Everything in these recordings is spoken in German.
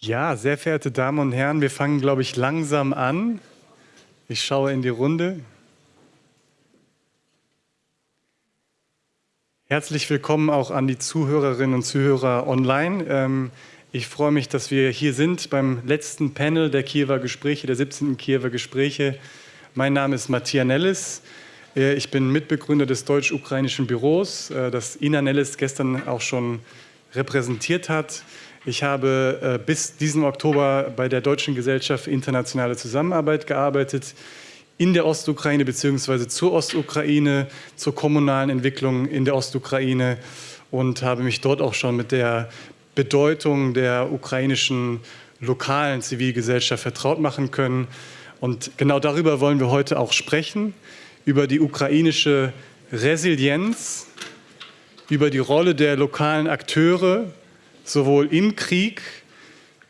Ja, sehr verehrte Damen und Herren, wir fangen, glaube ich, langsam an. Ich schaue in die Runde. Herzlich willkommen auch an die Zuhörerinnen und Zuhörer online. Ähm, ich freue mich, dass wir hier sind beim letzten Panel der Kiewer Gespräche, der 17. Kiewer Gespräche. Mein Name ist Matthias Nellis. Äh, ich bin Mitbegründer des deutsch-ukrainischen Büros, äh, das Ina Nellis gestern auch schon repräsentiert hat. Ich habe äh, bis diesen Oktober bei der Deutschen Gesellschaft für internationale Zusammenarbeit gearbeitet, in der Ostukraine bzw. zur Ostukraine, zur kommunalen Entwicklung in der Ostukraine und habe mich dort auch schon mit der Bedeutung der ukrainischen lokalen Zivilgesellschaft vertraut machen können. Und genau darüber wollen wir heute auch sprechen, über die ukrainische Resilienz, über die Rolle der lokalen Akteure sowohl im Krieg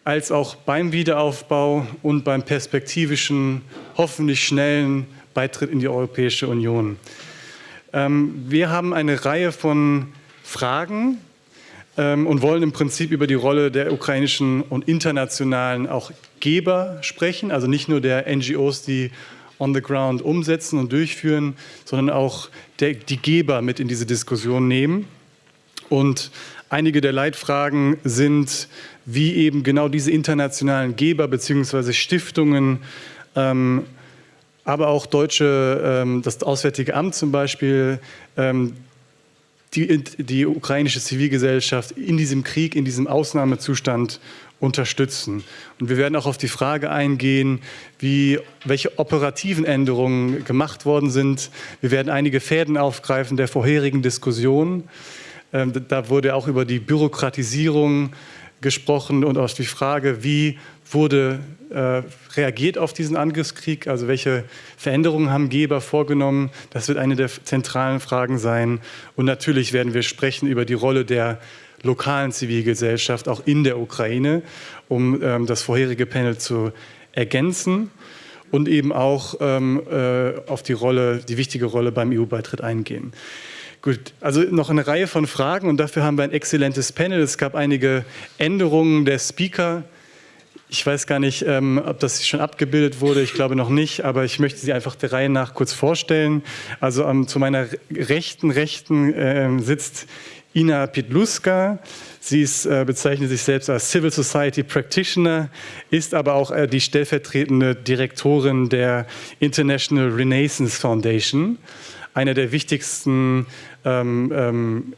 als auch beim Wiederaufbau und beim perspektivischen, hoffentlich schnellen Beitritt in die Europäische Union. Ähm, wir haben eine Reihe von Fragen ähm, und wollen im Prinzip über die Rolle der ukrainischen und internationalen auch Geber sprechen, also nicht nur der NGOs, die on the ground umsetzen und durchführen, sondern auch der, die Geber mit in diese Diskussion nehmen. Und Einige der Leitfragen sind, wie eben genau diese internationalen Geber bzw. Stiftungen, ähm, aber auch deutsche, ähm, das Auswärtige Amt zum Beispiel, ähm, die, die ukrainische Zivilgesellschaft in diesem Krieg, in diesem Ausnahmezustand unterstützen. Und wir werden auch auf die Frage eingehen, wie, welche operativen Änderungen gemacht worden sind. Wir werden einige Fäden aufgreifen der vorherigen Diskussion. Ähm, da wurde auch über die Bürokratisierung gesprochen und auch die Frage, wie wurde äh, reagiert auf diesen Angriffskrieg, also welche Veränderungen haben Geber vorgenommen. Das wird eine der zentralen Fragen sein. Und natürlich werden wir sprechen über die Rolle der lokalen Zivilgesellschaft, auch in der Ukraine, um ähm, das vorherige Panel zu ergänzen und eben auch ähm, äh, auf die Rolle, die wichtige Rolle beim EU-Beitritt eingehen. Gut, also noch eine Reihe von Fragen und dafür haben wir ein exzellentes Panel. Es gab einige Änderungen der Speaker. Ich weiß gar nicht, ähm, ob das schon abgebildet wurde, ich glaube noch nicht, aber ich möchte sie einfach der Reihe nach kurz vorstellen. Also ähm, zu meiner rechten Rechten äh, sitzt Ina Pitluska. Sie ist, äh, bezeichnet sich selbst als Civil Society Practitioner, ist aber auch äh, die stellvertretende Direktorin der International Renaissance Foundation einer der wichtigsten ähm, ähm,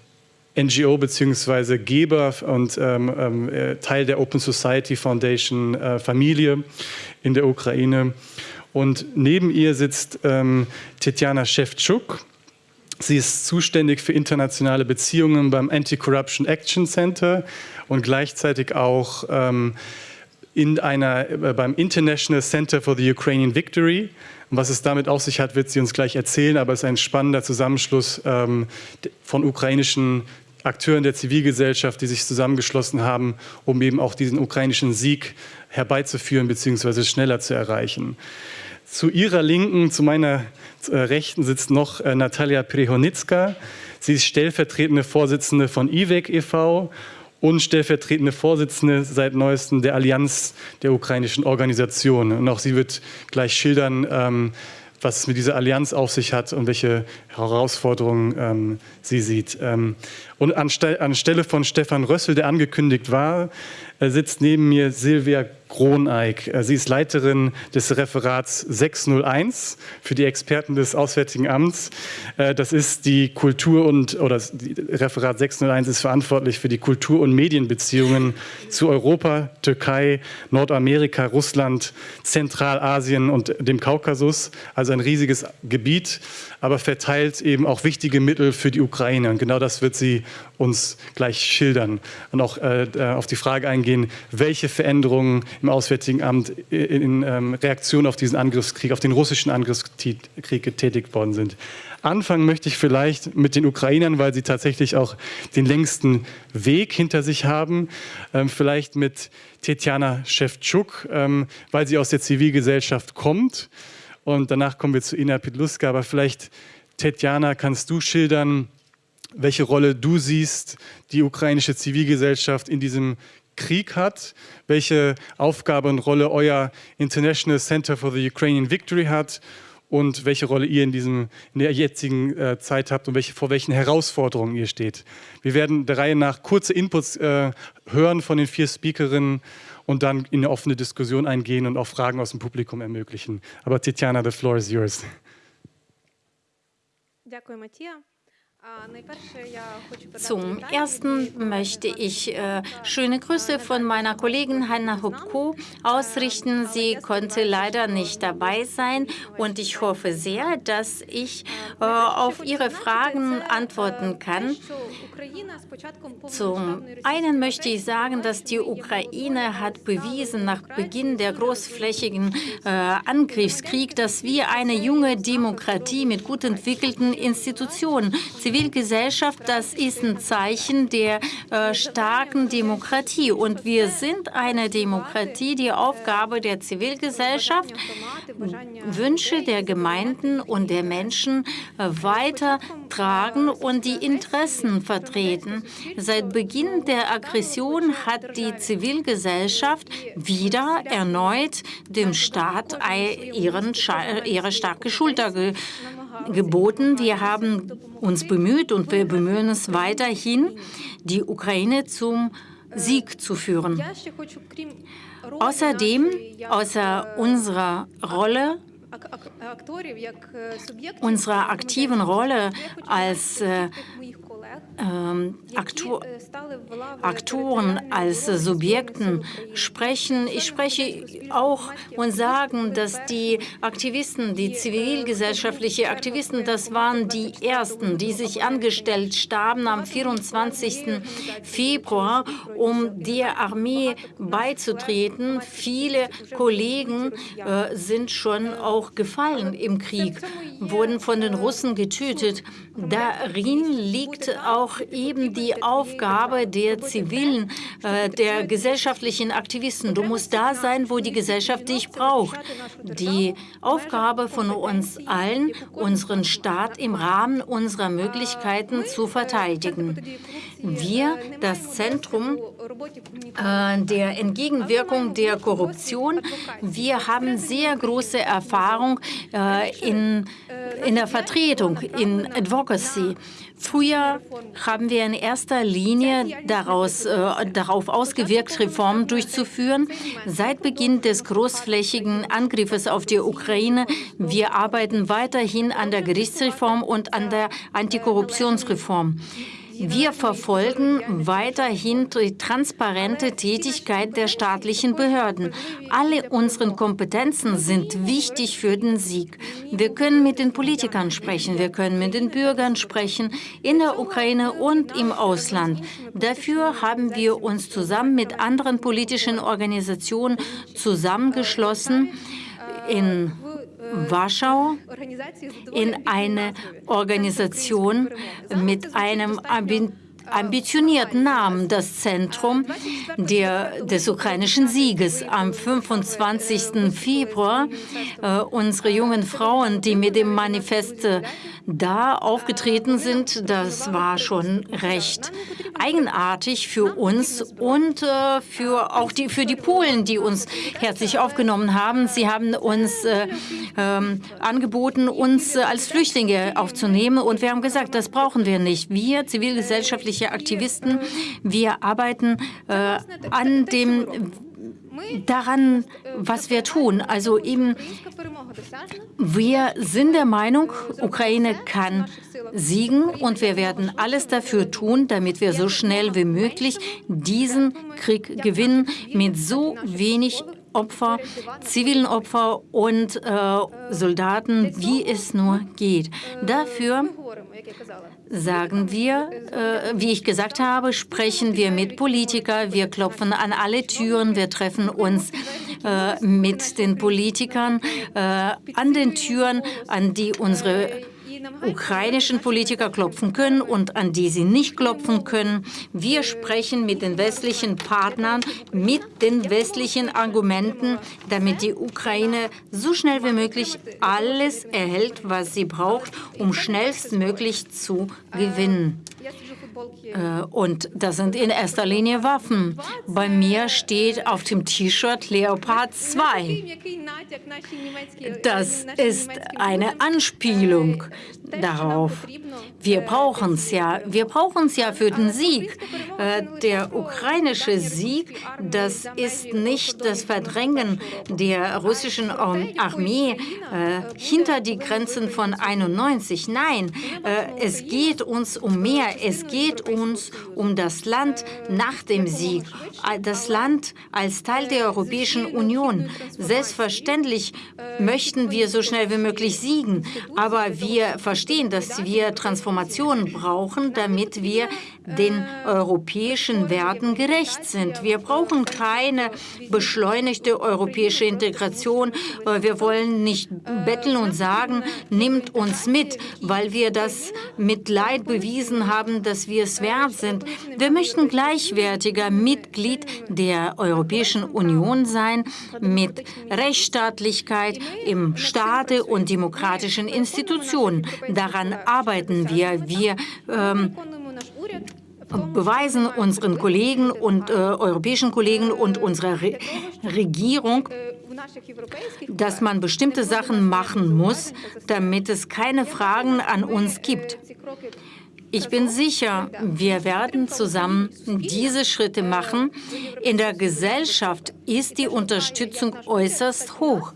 NGO bzw. Geber und ähm, ähm, äh, Teil der Open Society Foundation äh, Familie in der Ukraine. Und neben ihr sitzt ähm, Tetjana Shevchuk. Sie ist zuständig für internationale Beziehungen beim Anti-Corruption Action Center und gleichzeitig auch ähm, in einer, äh, beim International Center for the Ukrainian Victory und was es damit auf sich hat, wird sie uns gleich erzählen, aber es ist ein spannender Zusammenschluss ähm, von ukrainischen Akteuren der Zivilgesellschaft, die sich zusammengeschlossen haben, um eben auch diesen ukrainischen Sieg herbeizuführen bzw. schneller zu erreichen. Zu ihrer Linken, zu meiner äh, Rechten sitzt noch äh, Natalia Prihonitzka. Sie ist stellvertretende Vorsitzende von IWEC e.V und stellvertretende Vorsitzende seit neuestem der Allianz der ukrainischen Organisationen. Und auch sie wird gleich schildern, ähm, was es mit dieser Allianz auf sich hat und welche Herausforderungen ähm, sie sieht. Ähm, und anstelle von Stefan Rössel, der angekündigt war, äh, sitzt neben mir Silvia Groneig. Äh, sie ist Leiterin des Referats 601 für die Experten des Auswärtigen Amts. Äh, das ist die Kultur- und, oder Referat 601 ist verantwortlich für die Kultur- und Medienbeziehungen zu Europa, Türkei, Nordamerika, Russland, Zentralasien und dem Kaukasus. Also ein riesiges Gebiet, aber verteilt eben auch wichtige Mittel für die Ukraine. Und genau das wird sie uns gleich schildern und auch äh, auf die Frage eingehen, welche Veränderungen im Auswärtigen Amt in, ähm, Reaktion auf diesen Angriffskrieg, auf den russischen Angriffskrieg getätigt worden sind. Anfangen möchte ich vielleicht mit den Ukrainern, weil sie tatsächlich auch den längsten Weg hinter sich haben. Ähm, vielleicht mit Tetjana Shevchuk, ähm, weil sie aus der Zivilgesellschaft kommt. Und danach kommen wir zu Ina Pitluska. Aber vielleicht, Tetjana, kannst du schildern, welche Rolle du siehst, die ukrainische Zivilgesellschaft in diesem Krieg hat, welche Aufgabe und Rolle euer International Center for the Ukrainian Victory hat und welche Rolle ihr in, diesem, in der jetzigen äh, Zeit habt und welche, vor welchen Herausforderungen ihr steht. Wir werden der Reihe nach kurze Inputs äh, hören von den vier Speakerinnen und dann in eine offene Diskussion eingehen und auch Fragen aus dem Publikum ermöglichen. Aber Titiana, the floor is yours. Danke, Matthias. Zum Ersten möchte ich äh, schöne Grüße von meiner Kollegin Hanna Hubko ausrichten. Sie konnte leider nicht dabei sein. Und ich hoffe sehr, dass ich äh, auf Ihre Fragen antworten kann. Zum einen möchte ich sagen, dass die Ukraine hat bewiesen nach Beginn der großflächigen äh, Angriffskrieg, dass wir eine junge Demokratie mit gut entwickelten Institutionen, Zivilgesellschaft, das ist ein Zeichen der äh, starken Demokratie. Und wir sind eine Demokratie. Die Aufgabe der Zivilgesellschaft, Wünsche der Gemeinden und der Menschen äh, weitertragen und die Interessen vertreten. Seit Beginn der Aggression hat die Zivilgesellschaft wieder erneut dem Staat ihren, ihre starke Schulter ge geboten. Wir haben uns bemüht und wir bemühen uns weiterhin, die Ukraine zum Sieg zu führen. Außerdem, außer unserer Rolle unserer aktiven Rolle als äh, ähm, Aktor Aktoren, als Subjekten sprechen. Ich spreche auch und sagen, dass die Aktivisten, die zivilgesellschaftlichen Aktivisten, das waren die Ersten, die sich angestellt starben am 24. Februar, um der Armee beizutreten. Viele Kollegen äh, sind schon auch gefallen im Krieg, wurden von den Russen getötet. Darin liegt auch eben die Aufgabe der zivilen, äh, der gesellschaftlichen Aktivisten. Du musst da sein, wo die Gesellschaft dich braucht. Die Aufgabe von uns allen, unseren Staat im Rahmen unserer Möglichkeiten zu verteidigen. Wir, das Zentrum äh, der Entgegenwirkung der Korruption, wir haben sehr große Erfahrung äh, in, in der Vertretung, in Advocacy. Früher haben wir in erster Linie daraus, äh, darauf ausgewirkt, Reformen durchzuführen. Seit Beginn des großflächigen Angriffes auf die Ukraine, wir arbeiten weiterhin an der Gerichtsreform und an der Antikorruptionsreform. Wir verfolgen weiterhin die transparente Tätigkeit der staatlichen Behörden. Alle unsere Kompetenzen sind wichtig für den Sieg. Wir können mit den Politikern sprechen, wir können mit den Bürgern sprechen, in der Ukraine und im Ausland. Dafür haben wir uns zusammen mit anderen politischen Organisationen zusammengeschlossen in Warschau in eine Organisation mit einem ambitionierten Namen, das Zentrum der, des ukrainischen Sieges. Am 25. Februar äh, unsere jungen Frauen, die mit dem Manifest äh, da aufgetreten sind, das war schon recht eigenartig für uns und äh, für auch die, für die Polen, die uns herzlich aufgenommen haben. Sie haben uns äh, ähm, angeboten, uns äh, als Flüchtlinge aufzunehmen und wir haben gesagt, das brauchen wir nicht. Wir, zivilgesellschaftliche Aktivisten, wir arbeiten äh, an dem daran, was wir tun. Also eben, wir sind der Meinung, Ukraine kann siegen und wir werden alles dafür tun, damit wir so schnell wie möglich diesen Krieg gewinnen mit so wenig Opfer, zivilen Opfer und äh, Soldaten, wie es nur geht. Dafür sagen wir, äh, wie ich gesagt habe, sprechen wir mit Politikern, wir klopfen an alle Türen, wir treffen uns äh, mit den Politikern äh, an den Türen, an die unsere ukrainischen Politiker klopfen können und an die sie nicht klopfen können. Wir sprechen mit den westlichen Partnern, mit den westlichen Argumenten, damit die Ukraine so schnell wie möglich alles erhält, was sie braucht, um schnellstmöglich zu gewinnen. Äh, und das sind in erster Linie Waffen. Bei mir steht auf dem T-Shirt Leopard 2. Das ist eine Anspielung darauf. Wir brauchen es ja. Wir brauchen es ja für den Sieg. Äh, der ukrainische Sieg, das ist nicht das Verdrängen der russischen Armee äh, hinter die Grenzen von 91. Nein, es geht uns um mehr. Es geht uns um das Land nach dem Sieg, das Land als Teil der Europäischen Union. Selbstverständlich möchten wir so schnell wie möglich siegen, aber wir verstehen, dass wir Transformationen brauchen, damit wir den europäischen Werten gerecht sind. Wir brauchen keine beschleunigte europäische Integration. Wir wollen nicht betteln und sagen, nimmt uns mit, weil wir das mit Leid bewiesen haben, dass wir es wert sind. Wir möchten gleichwertiger Mitglied der Europäischen Union sein mit Rechtsstaatlichkeit im Staate und demokratischen Institutionen. Daran arbeiten wir. Wir ähm, beweisen unseren Kollegen und äh, europäischen Kollegen und unserer Re Regierung, dass man bestimmte Sachen machen muss, damit es keine Fragen an uns gibt. Ich bin sicher, wir werden zusammen diese Schritte machen. In der Gesellschaft ist die Unterstützung äußerst hoch.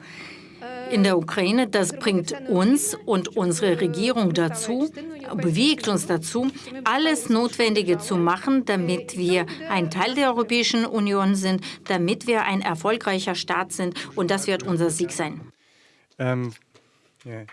In der Ukraine, das bringt uns und unsere Regierung dazu, bewegt uns dazu, alles Notwendige zu machen, damit wir ein Teil der Europäischen Union sind, damit wir ein erfolgreicher Staat sind. Und das wird unser Sieg sein. Ähm, yeah.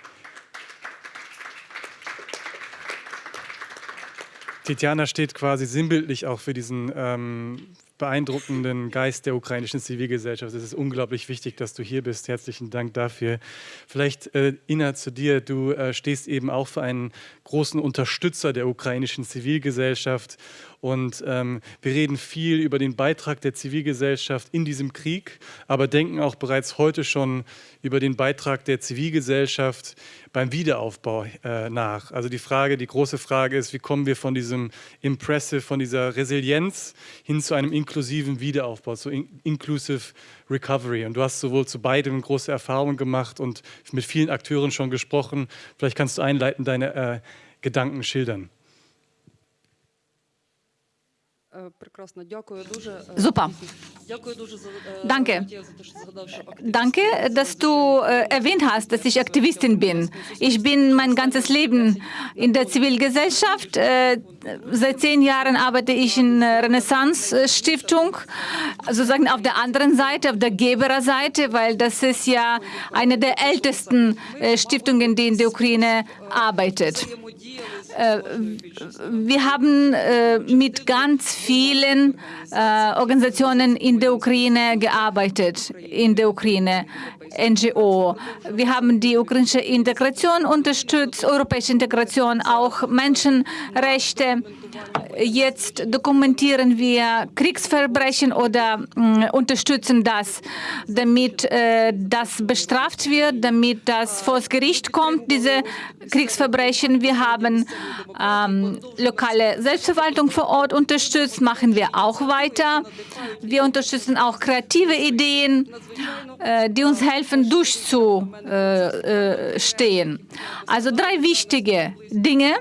Tetjana steht quasi sinnbildlich auch für diesen ähm, beeindruckenden Geist der ukrainischen Zivilgesellschaft. Es ist unglaublich wichtig, dass du hier bist. Herzlichen Dank dafür. Vielleicht, äh, Ina, zu dir. Du äh, stehst eben auch für einen großen Unterstützer der ukrainischen Zivilgesellschaft und ähm, wir reden viel über den Beitrag der Zivilgesellschaft in diesem Krieg, aber denken auch bereits heute schon über den Beitrag der Zivilgesellschaft beim Wiederaufbau äh, nach. Also die Frage, die große Frage ist, wie kommen wir von diesem Impressive, von dieser Resilienz hin zu einem inklusiven Wiederaufbau, zu in Inclusive Recovery. Und du hast sowohl zu beidem große Erfahrungen gemacht und mit vielen Akteuren schon gesprochen. Vielleicht kannst du einleiten deine äh, Gedanken schildern. Super. Danke. Danke, dass du äh, erwähnt hast, dass ich Aktivistin bin. Ich bin mein ganzes Leben in der Zivilgesellschaft. Äh, seit zehn Jahren arbeite ich in der Renaissance-Stiftung, sozusagen auf der anderen Seite, auf der Gebererseite, weil das ist ja eine der ältesten äh, Stiftungen, die in der Ukraine arbeitet. Äh, wir haben äh, mit ganz vielen äh, Organisationen in der Ukraine gearbeitet, in der Ukraine, NGO. Wir haben die ukrainische Integration unterstützt, europäische Integration, auch Menschenrechte. Jetzt dokumentieren wir Kriegsverbrechen oder äh, unterstützen das, damit äh, das bestraft wird, damit das vor das Gericht kommt, diese Kriegsverbrechen. Wir haben ähm, lokale Selbstverwaltung vor Ort unterstützt, machen wir auch weiter. Wir unterstützen auch kreative Ideen, äh, die uns helfen, durchzustehen. Also drei wichtige Dinge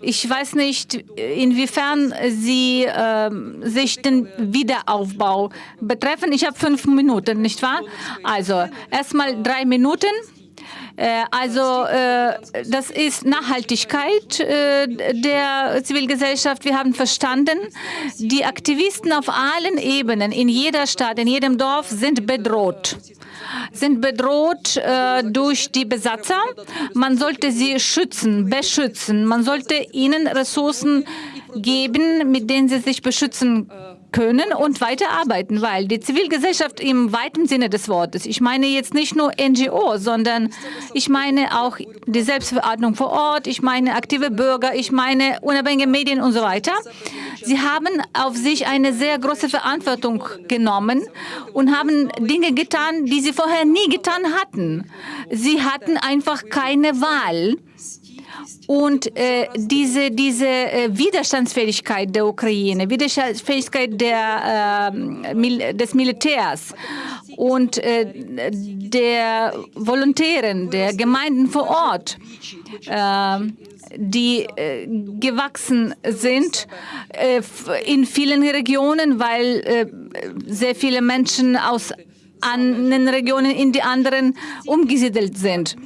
ich weiß nicht, inwiefern Sie äh, sich den Wiederaufbau betreffen. Ich habe fünf Minuten, nicht wahr? Also erstmal drei Minuten. Äh, also äh, das ist Nachhaltigkeit äh, der Zivilgesellschaft. Wir haben verstanden, die Aktivisten auf allen Ebenen, in jeder Stadt, in jedem Dorf sind bedroht sind bedroht äh, durch die Besatzer. Man sollte sie schützen, beschützen. Man sollte ihnen Ressourcen geben, mit denen sie sich beschützen können und weiterarbeiten, weil die Zivilgesellschaft im weiten Sinne des Wortes, ich meine jetzt nicht nur NGO, sondern ich meine auch die Selbstverordnung vor Ort, ich meine aktive Bürger, ich meine unabhängige Medien und so weiter. Sie haben auf sich eine sehr große Verantwortung genommen und haben Dinge getan, die sie vorher nie getan hatten. Sie hatten einfach keine Wahl. Und äh, diese, diese äh, Widerstandsfähigkeit der Ukraine, Widerstandsfähigkeit der, äh, Mil des Militärs und äh, der Volontären, der Gemeinden vor Ort, äh, die äh, gewachsen sind äh, in vielen Regionen, weil sehr viele Menschen aus anderen Regionen in die anderen umgesiedelt sind.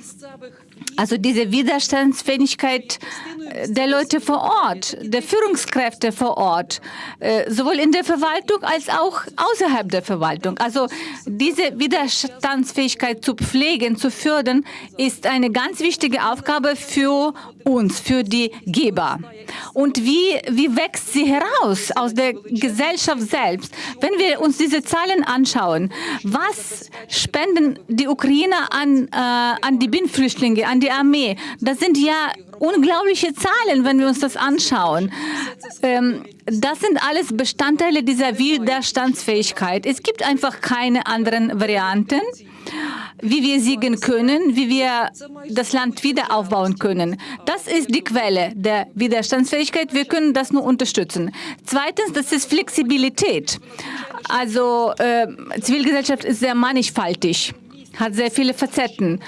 Also diese Widerstandsfähigkeit äh, der Leute vor Ort, der Führungskräfte vor Ort, äh, sowohl in der Verwaltung als auch außerhalb der Verwaltung. Also diese Widerstandsfähigkeit zu pflegen, zu fördern, ist eine ganz wichtige Aufgabe für uns, für die Geber. Und wie, wie wächst sie heraus aus der Gesellschaft selbst? Wenn wir uns diese Zahlen anschauen, was spenden die Ukrainer an, äh, an die Binnenflüchtlinge, an die Armee? Das sind ja unglaubliche Zahlen, wenn wir uns das anschauen. Ähm, das sind alles Bestandteile dieser Widerstandsfähigkeit. Es gibt einfach keine anderen Varianten wie wir siegen können, wie wir das Land wieder aufbauen können. Das ist die Quelle der Widerstandsfähigkeit. Wir können das nur unterstützen. Zweitens, das ist Flexibilität. Also äh, Zivilgesellschaft ist sehr mannigfaltig hat sehr viele Facetten.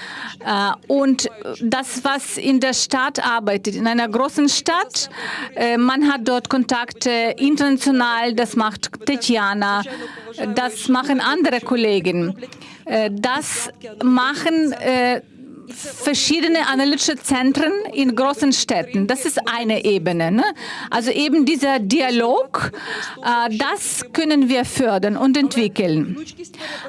Äh, und das, was in der Stadt arbeitet, in einer großen Stadt, äh, man hat dort Kontakte international, das macht Tetjana, das machen andere Kollegen. Äh, das machen verschiedene analytische Zentren in großen Städten. Das ist eine Ebene. Ne? Also eben dieser Dialog, äh, das können wir fördern und entwickeln.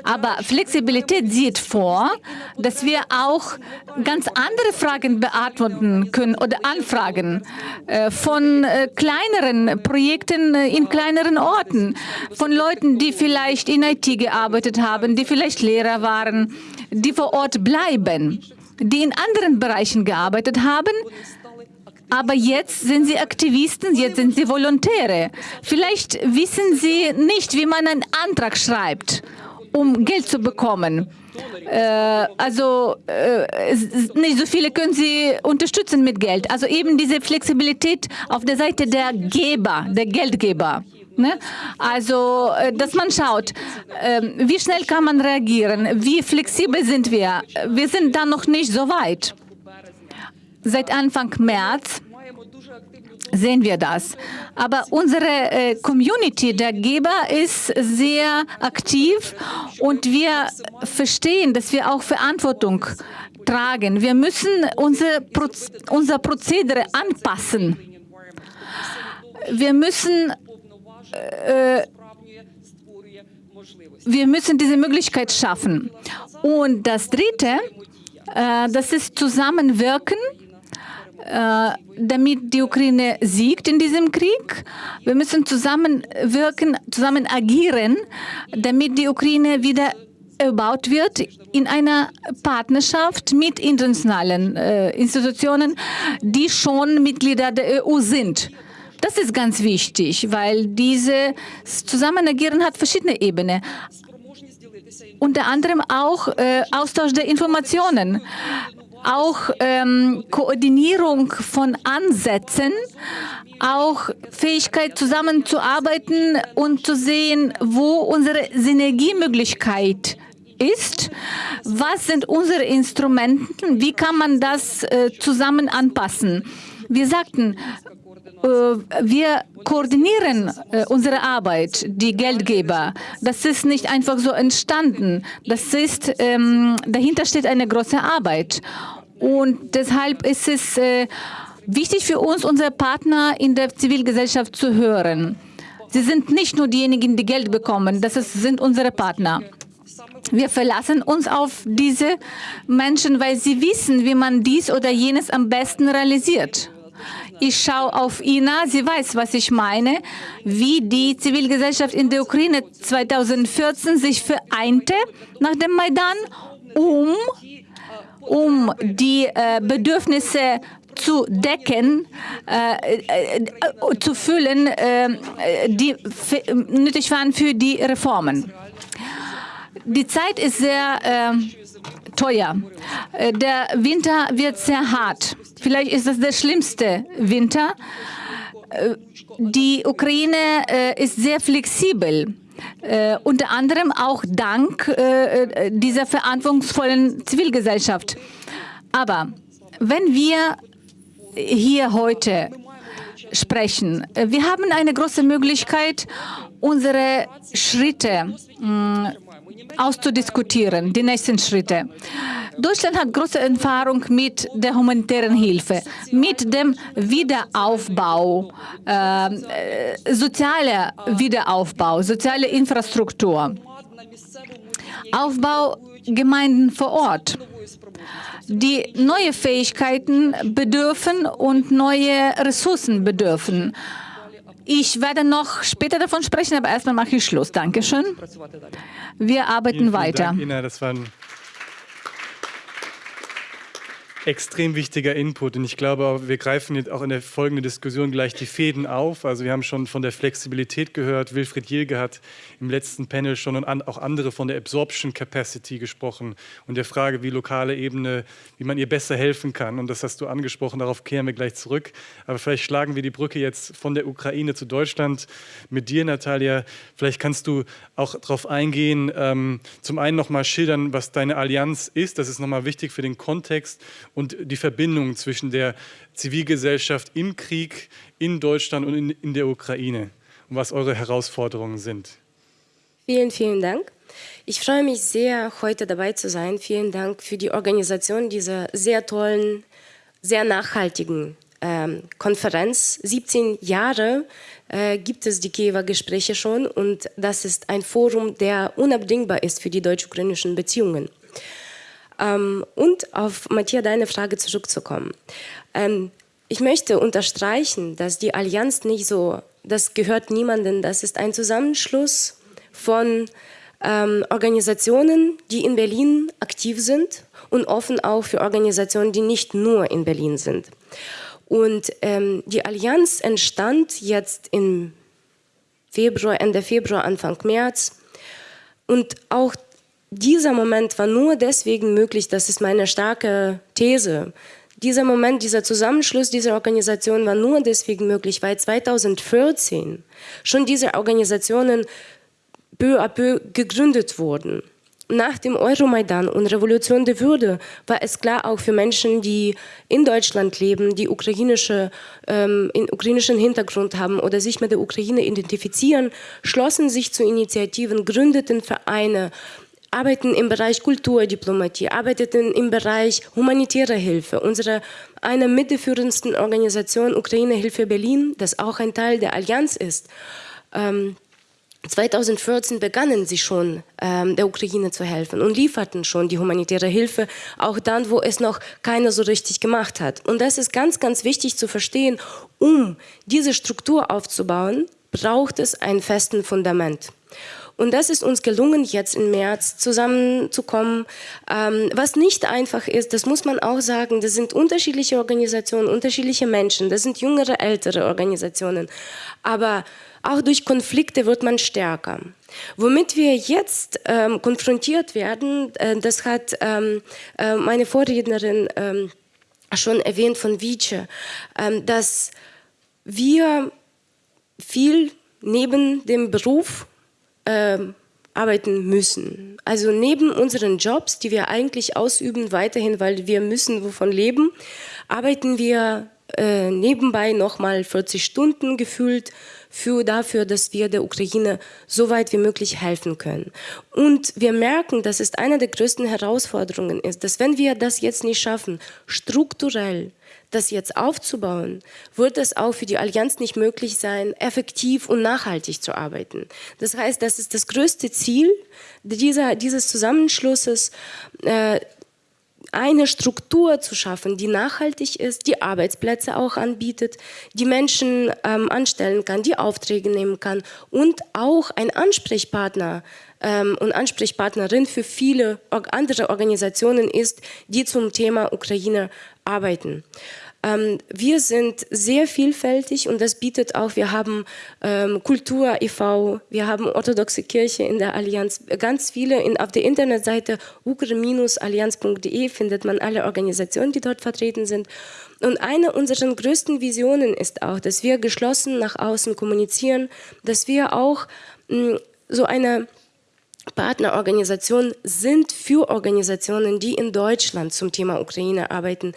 Aber Flexibilität sieht vor, dass wir auch ganz andere Fragen beantworten können oder Anfragen äh, von äh, kleineren Projekten äh, in kleineren Orten, von Leuten, die vielleicht in IT gearbeitet haben, die vielleicht Lehrer waren, die vor Ort bleiben die in anderen Bereichen gearbeitet haben, aber jetzt sind sie Aktivisten, jetzt sind sie Volontäre. Vielleicht wissen sie nicht, wie man einen Antrag schreibt, um Geld zu bekommen. Äh, also äh, nicht so viele können sie unterstützen mit Geld. Also eben diese Flexibilität auf der Seite der Geber, der Geldgeber. Ne? Also, äh, dass man schaut, ähm, wie schnell kann man reagieren, wie flexibel sind wir. Wir sind da noch nicht so weit. Seit Anfang März sehen wir das. Aber unsere äh, Community der Geber ist sehr aktiv und wir verstehen, dass wir auch Verantwortung tragen. Wir müssen unser, Proz unser Prozedere anpassen. Wir müssen äh, wir müssen diese Möglichkeit schaffen. Und das Dritte, äh, das ist Zusammenwirken, äh, damit die Ukraine siegt in diesem Krieg. Wir müssen zusammenwirken, zusammen agieren, damit die Ukraine wieder erbaut wird in einer Partnerschaft mit internationalen äh, Institutionen, die schon Mitglieder der EU sind. Das ist ganz wichtig, weil dieses Zusammenagieren hat verschiedene Ebenen. Unter anderem auch äh, Austausch der Informationen, auch ähm, Koordinierung von Ansätzen, auch Fähigkeit zusammenzuarbeiten und zu sehen, wo unsere Synergiemöglichkeit ist, was sind unsere Instrumente, wie kann man das äh, zusammen anpassen. Wir sagten, wir koordinieren äh, unsere Arbeit, die Geldgeber. Das ist nicht einfach so entstanden. Das ist, ähm, dahinter steht eine große Arbeit. Und deshalb ist es äh, wichtig für uns, unsere Partner in der Zivilgesellschaft zu hören. Sie sind nicht nur diejenigen, die Geld bekommen, das ist, sind unsere Partner. Wir verlassen uns auf diese Menschen, weil sie wissen, wie man dies oder jenes am besten realisiert. Ich schaue auf Ina, sie weiß, was ich meine, wie die Zivilgesellschaft in der Ukraine 2014 sich vereinte nach dem Maidan, um, um die äh, Bedürfnisse zu decken, äh, äh, zu füllen, äh, die nötig waren für die Reformen. Die Zeit ist sehr äh, teuer. Äh, der Winter wird sehr hart. Vielleicht ist das der schlimmste Winter. Äh, die Ukraine äh, ist sehr flexibel. Äh, unter anderem auch dank äh, dieser verantwortungsvollen Zivilgesellschaft. Aber wenn wir hier heute sprechen, wir haben eine große Möglichkeit, unsere Schritte mh, mm, auszudiskutieren, die nächsten Schritte. Deutschland hat große Erfahrung mit der humanitären Hilfe, mit dem Wiederaufbau, ähm, äh, sozialer Wiederaufbau, soziale Infrastruktur, Aufbau Gemeinden vor Ort die neue Fähigkeiten bedürfen und neue Ressourcen bedürfen. Ich werde noch später davon sprechen, aber erstmal mache ich Schluss. Dankeschön. Wir arbeiten vielen, vielen weiter. Dank, Ina, das waren extrem wichtiger Input und ich glaube, wir greifen jetzt auch in der folgenden Diskussion gleich die Fäden auf. Also wir haben schon von der Flexibilität gehört, Wilfried Jilge hat im letzten Panel schon und auch andere von der Absorption Capacity gesprochen und der Frage, wie lokale Ebene, wie man ihr besser helfen kann und das hast du angesprochen, darauf kehren wir gleich zurück. Aber vielleicht schlagen wir die Brücke jetzt von der Ukraine zu Deutschland mit dir, Natalia. Vielleicht kannst du auch darauf eingehen, ähm, zum einen nochmal schildern, was deine Allianz ist, das ist nochmal wichtig für den Kontext und die Verbindung zwischen der Zivilgesellschaft im Krieg in Deutschland und in, in der Ukraine und was eure Herausforderungen sind. Vielen, vielen Dank. Ich freue mich sehr, heute dabei zu sein. Vielen Dank für die Organisation dieser sehr tollen, sehr nachhaltigen ähm, Konferenz. 17 Jahre äh, gibt es die Kiewer Gespräche schon und das ist ein Forum, der unabdingbar ist für die deutsch-ukrainischen Beziehungen. Ähm, und auf Matthias deine Frage zurückzukommen. Ähm, ich möchte unterstreichen, dass die Allianz nicht so, das gehört niemandem, das ist ein Zusammenschluss von ähm, Organisationen, die in Berlin aktiv sind und offen auch für Organisationen, die nicht nur in Berlin sind. Und ähm, die Allianz entstand jetzt im Februar, Ende Februar, Anfang März. Und auch dieser Moment war nur deswegen möglich, das ist meine starke These, dieser Moment, dieser Zusammenschluss dieser Organisation war nur deswegen möglich, weil 2014 schon diese Organisationen peu à peu gegründet wurden. Nach dem Euromaidan und Revolution der Würde war es klar auch für Menschen, die in Deutschland leben, die ukrainische, ähm, in ukrainischen Hintergrund haben oder sich mit der Ukraine identifizieren, schlossen sich zu Initiativen, gründeten Vereine, arbeiten im Bereich Kulturdiplomatie, arbeiteten im Bereich humanitäre Hilfe. Unsere eine mit der führendsten Organisation Ukraine Hilfe Berlin, das auch ein Teil der Allianz ist, ähm, 2014 begannen sie schon, ähm, der Ukraine zu helfen und lieferten schon die humanitäre Hilfe, auch dann, wo es noch keiner so richtig gemacht hat. Und das ist ganz, ganz wichtig zu verstehen, um diese Struktur aufzubauen, braucht es ein festen Fundament. Und das ist uns gelungen, jetzt im März zusammenzukommen. Ähm, was nicht einfach ist, das muss man auch sagen, das sind unterschiedliche Organisationen, unterschiedliche Menschen, das sind jüngere, ältere Organisationen. Aber auch durch Konflikte wird man stärker. Womit wir jetzt ähm, konfrontiert werden, äh, das hat ähm, äh, meine Vorrednerin ähm, schon erwähnt von Vice, ähm, dass wir viel neben dem Beruf äh, arbeiten müssen. Also neben unseren Jobs, die wir eigentlich ausüben, weiterhin, weil wir müssen wovon leben, arbeiten wir äh, nebenbei nochmal 40 Stunden gefühlt für dafür, dass wir der Ukraine so weit wie möglich helfen können. Und wir merken, dass es eine der größten Herausforderungen ist, dass wenn wir das jetzt nicht schaffen, strukturell das jetzt aufzubauen, wird es auch für die Allianz nicht möglich sein, effektiv und nachhaltig zu arbeiten. Das heißt, das ist das größte Ziel dieser, dieses Zusammenschlusses, äh, eine Struktur zu schaffen, die nachhaltig ist, die Arbeitsplätze auch anbietet, die Menschen ähm, anstellen kann, die Aufträge nehmen kann und auch ein Ansprechpartner ähm, und Ansprechpartnerin für viele andere Organisationen ist, die zum Thema Ukraine arbeiten. Ähm, wir sind sehr vielfältig und das bietet auch, wir haben ähm, Kultur e.V., wir haben orthodoxe Kirche in der Allianz, ganz viele, in, auf der Internetseite ukre-allianz.de findet man alle Organisationen, die dort vertreten sind. Und eine unserer größten Visionen ist auch, dass wir geschlossen nach außen kommunizieren, dass wir auch mh, so eine Partnerorganisation sind für Organisationen, die in Deutschland zum Thema Ukraine arbeiten,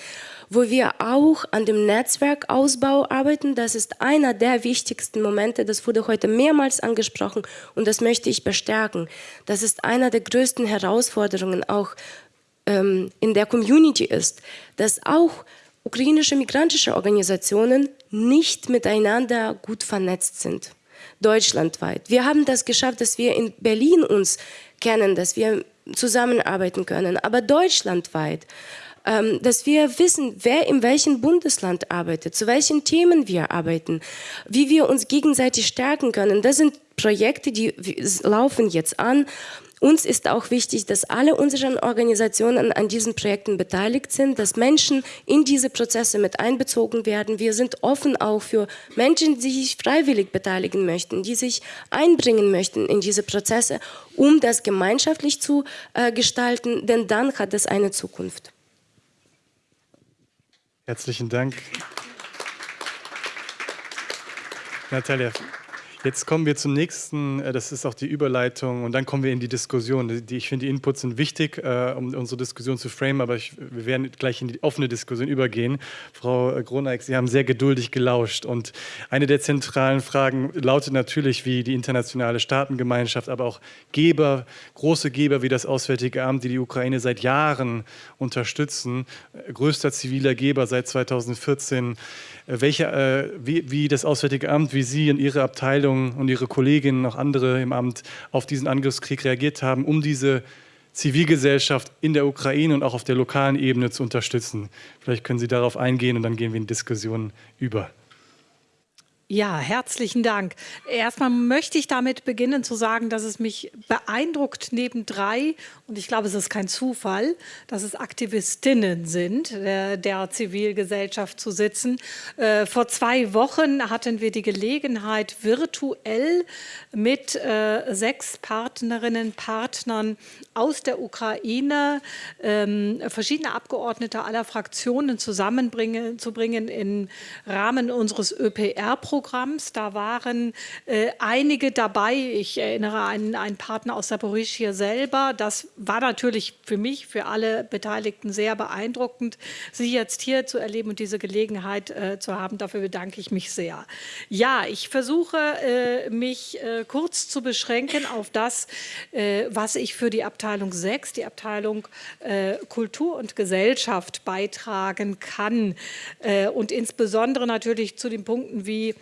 wo wir auch an dem Netzwerkausbau arbeiten. Das ist einer der wichtigsten Momente, das wurde heute mehrmals angesprochen und das möchte ich bestärken. Das ist einer der größten Herausforderungen auch ähm, in der Community ist, dass auch ukrainische migrantische Organisationen nicht miteinander gut vernetzt sind deutschlandweit. Wir haben das geschafft, dass wir in Berlin uns kennen, dass wir zusammenarbeiten können, aber deutschlandweit, ähm, dass wir wissen, wer in welchem Bundesland arbeitet, zu welchen Themen wir arbeiten, wie wir uns gegenseitig stärken können. Das sind Projekte, die laufen jetzt an uns ist auch wichtig, dass alle unsere Organisationen an diesen Projekten beteiligt sind, dass Menschen in diese Prozesse mit einbezogen werden. Wir sind offen auch für Menschen, die sich freiwillig beteiligen möchten, die sich einbringen möchten in diese Prozesse, um das gemeinschaftlich zu äh, gestalten, denn dann hat es eine Zukunft. Herzlichen Dank. Natalia, Jetzt kommen wir zum nächsten, äh, das ist auch die Überleitung und dann kommen wir in die Diskussion. Ich finde, die Inputs sind wichtig, äh, um unsere Diskussion zu framen, aber ich, wir werden gleich in die offene Diskussion übergehen. Frau Groneck, Sie haben sehr geduldig gelauscht und eine der zentralen Fragen lautet natürlich, wie die internationale Staatengemeinschaft, aber auch Geber, große Geber wie das Auswärtige Amt, die die Ukraine seit Jahren unterstützen, größter ziviler Geber seit 2014, welche, äh, wie, wie, das Auswärtige Amt, wie Sie und Ihre Abteilung und Ihre Kolleginnen, auch andere im Amt, auf diesen Angriffskrieg reagiert haben, um diese Zivilgesellschaft in der Ukraine und auch auf der lokalen Ebene zu unterstützen. Vielleicht können Sie darauf eingehen und dann gehen wir in Diskussionen über. Ja, herzlichen Dank. Erstmal möchte ich damit beginnen zu sagen, dass es mich beeindruckt neben drei, und ich glaube, es ist kein Zufall, dass es Aktivistinnen sind, der, der Zivilgesellschaft zu sitzen. Äh, vor zwei Wochen hatten wir die Gelegenheit, virtuell mit äh, sechs Partnerinnen, Partnern aus der Ukraine, ähm, verschiedene Abgeordnete aller Fraktionen zusammenbringen, zu bringen im Rahmen unseres ÖPR-Programms Programms. Da waren äh, einige dabei. Ich erinnere an einen Partner aus Saporischia selber. Das war natürlich für mich, für alle Beteiligten sehr beeindruckend, Sie jetzt hier zu erleben und diese Gelegenheit äh, zu haben. Dafür bedanke ich mich sehr. Ja, ich versuche, äh, mich äh, kurz zu beschränken auf das, äh, was ich für die Abteilung 6, die Abteilung äh, Kultur und Gesellschaft beitragen kann und insbesondere natürlich zu den Punkten wie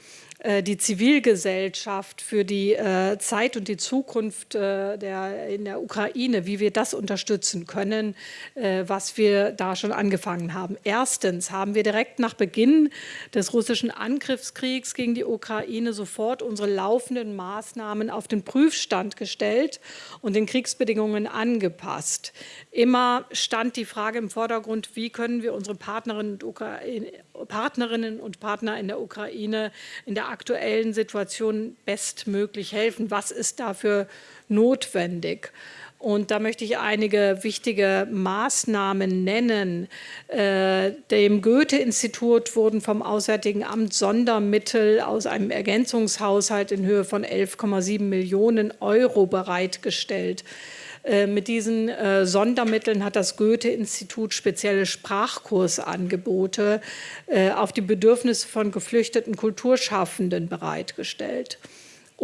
die Zivilgesellschaft für die äh, Zeit und die Zukunft äh, der, in der Ukraine, wie wir das unterstützen können, was wir da schon angefangen haben. Erstens haben wir direkt nach Beginn des russischen Angriffskriegs gegen die Ukraine sofort unsere laufenden Maßnahmen auf den Prüfstand gestellt und den Kriegsbedingungen angepasst. Immer stand die Frage im Vordergrund, wie können wir unsere Partnerinnen und, Partnerinnen und Partner in der Ukraine in der aktuellen Situation bestmöglich helfen. Was ist dafür notwendig? Und da möchte ich einige wichtige Maßnahmen nennen. Äh, dem Goethe-Institut wurden vom Auswärtigen Amt Sondermittel aus einem Ergänzungshaushalt in Höhe von 11,7 Millionen Euro bereitgestellt. Äh, mit diesen äh, Sondermitteln hat das Goethe-Institut spezielle Sprachkursangebote äh, auf die Bedürfnisse von geflüchteten Kulturschaffenden bereitgestellt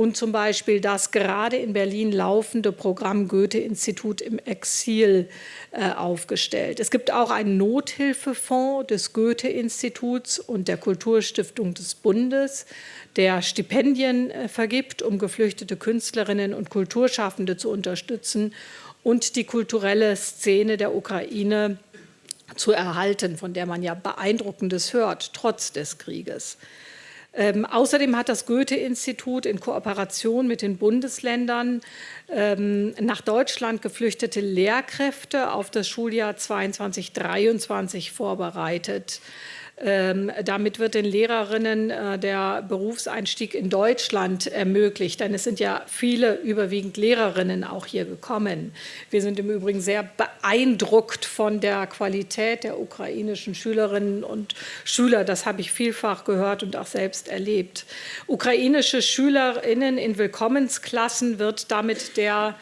und zum Beispiel das gerade in Berlin laufende Programm Goethe-Institut im Exil äh, aufgestellt. Es gibt auch einen Nothilfefonds des Goethe-Instituts und der Kulturstiftung des Bundes, der Stipendien äh, vergibt, um geflüchtete Künstlerinnen und Kulturschaffende zu unterstützen und die kulturelle Szene der Ukraine zu erhalten, von der man ja Beeindruckendes hört, trotz des Krieges. Ähm, außerdem hat das Goethe-Institut in Kooperation mit den Bundesländern ähm, nach Deutschland geflüchtete Lehrkräfte auf das Schuljahr 22-23 vorbereitet. Ähm, damit wird den Lehrerinnen äh, der Berufseinstieg in Deutschland ermöglicht, denn es sind ja viele, überwiegend Lehrerinnen auch hier gekommen. Wir sind im Übrigen sehr beeindruckt von der Qualität der ukrainischen Schülerinnen und Schüler. Das habe ich vielfach gehört und auch selbst erlebt. Ukrainische Schülerinnen in Willkommensklassen wird damit der,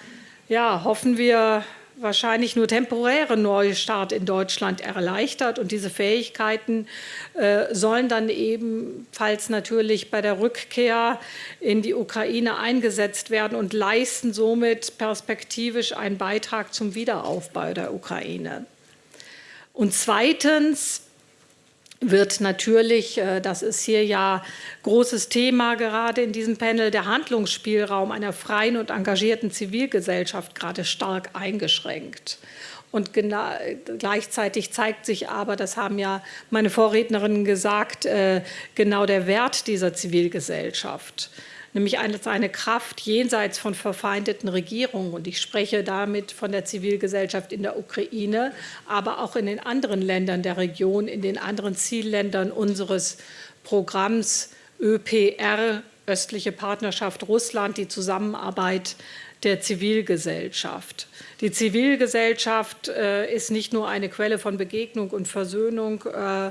ja, hoffen wir, wahrscheinlich nur temporäre Neustart in Deutschland erleichtert. Und diese Fähigkeiten äh, sollen dann ebenfalls natürlich bei der Rückkehr in die Ukraine eingesetzt werden und leisten somit perspektivisch einen Beitrag zum Wiederaufbau der Ukraine. Und zweitens wird natürlich, äh, das ist hier ja großes Thema gerade in diesem Panel, der Handlungsspielraum einer freien und engagierten Zivilgesellschaft gerade stark eingeschränkt. Und gleichzeitig zeigt sich aber, das haben ja meine Vorrednerinnen gesagt, äh, genau der Wert dieser Zivilgesellschaft nämlich als eine Kraft jenseits von verfeindeten Regierungen. Und ich spreche damit von der Zivilgesellschaft in der Ukraine, aber auch in den anderen Ländern der Region, in den anderen Zielländern unseres Programms ÖPR, östliche Partnerschaft Russland, die Zusammenarbeit der Zivilgesellschaft. Die Zivilgesellschaft äh, ist nicht nur eine Quelle von Begegnung und Versöhnung, äh,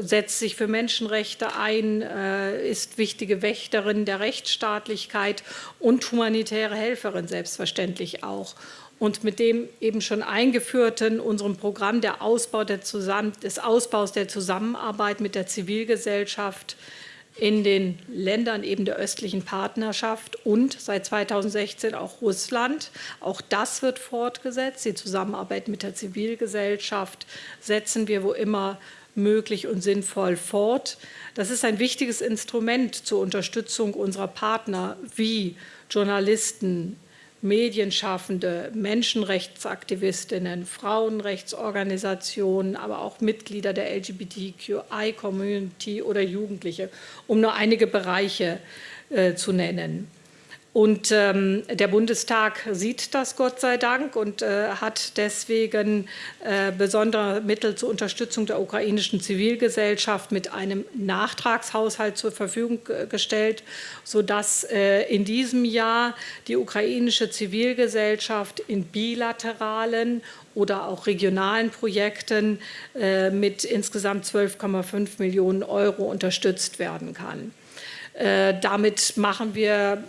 setzt sich für Menschenrechte ein, äh, ist wichtige Wächterin der Rechtsstaatlichkeit und humanitäre Helferin selbstverständlich auch. Und mit dem eben schon eingeführten unserem Programm der Ausbau der des Ausbaus der Zusammenarbeit mit der Zivilgesellschaft in den Ländern eben der östlichen Partnerschaft und seit 2016 auch Russland. Auch das wird fortgesetzt. Die Zusammenarbeit mit der Zivilgesellschaft setzen wir wo immer möglich und sinnvoll fort. Das ist ein wichtiges Instrument zur Unterstützung unserer Partner wie Journalisten, Medienschaffende, Menschenrechtsaktivistinnen, Frauenrechtsorganisationen, aber auch Mitglieder der LGBTQI-Community oder Jugendliche, um nur einige Bereiche äh, zu nennen. Und ähm, der Bundestag sieht das Gott sei Dank und äh, hat deswegen äh, besondere Mittel zur Unterstützung der ukrainischen Zivilgesellschaft mit einem Nachtragshaushalt zur Verfügung gestellt, sodass äh, in diesem Jahr die ukrainische Zivilgesellschaft in bilateralen oder auch regionalen Projekten äh, mit insgesamt 12,5 Millionen Euro unterstützt werden kann. Äh, damit machen wir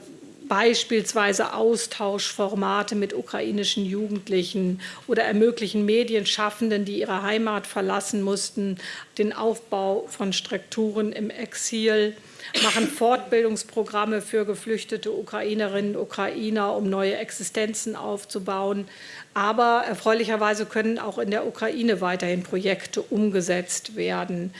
beispielsweise Austauschformate mit ukrainischen Jugendlichen oder ermöglichen Medienschaffenden, die ihre Heimat verlassen mussten, den Aufbau von Strukturen im Exil, machen Fortbildungsprogramme für geflüchtete Ukrainerinnen und Ukrainer, um neue Existenzen aufzubauen. Aber erfreulicherweise können auch in der Ukraine weiterhin Projekte umgesetzt werden.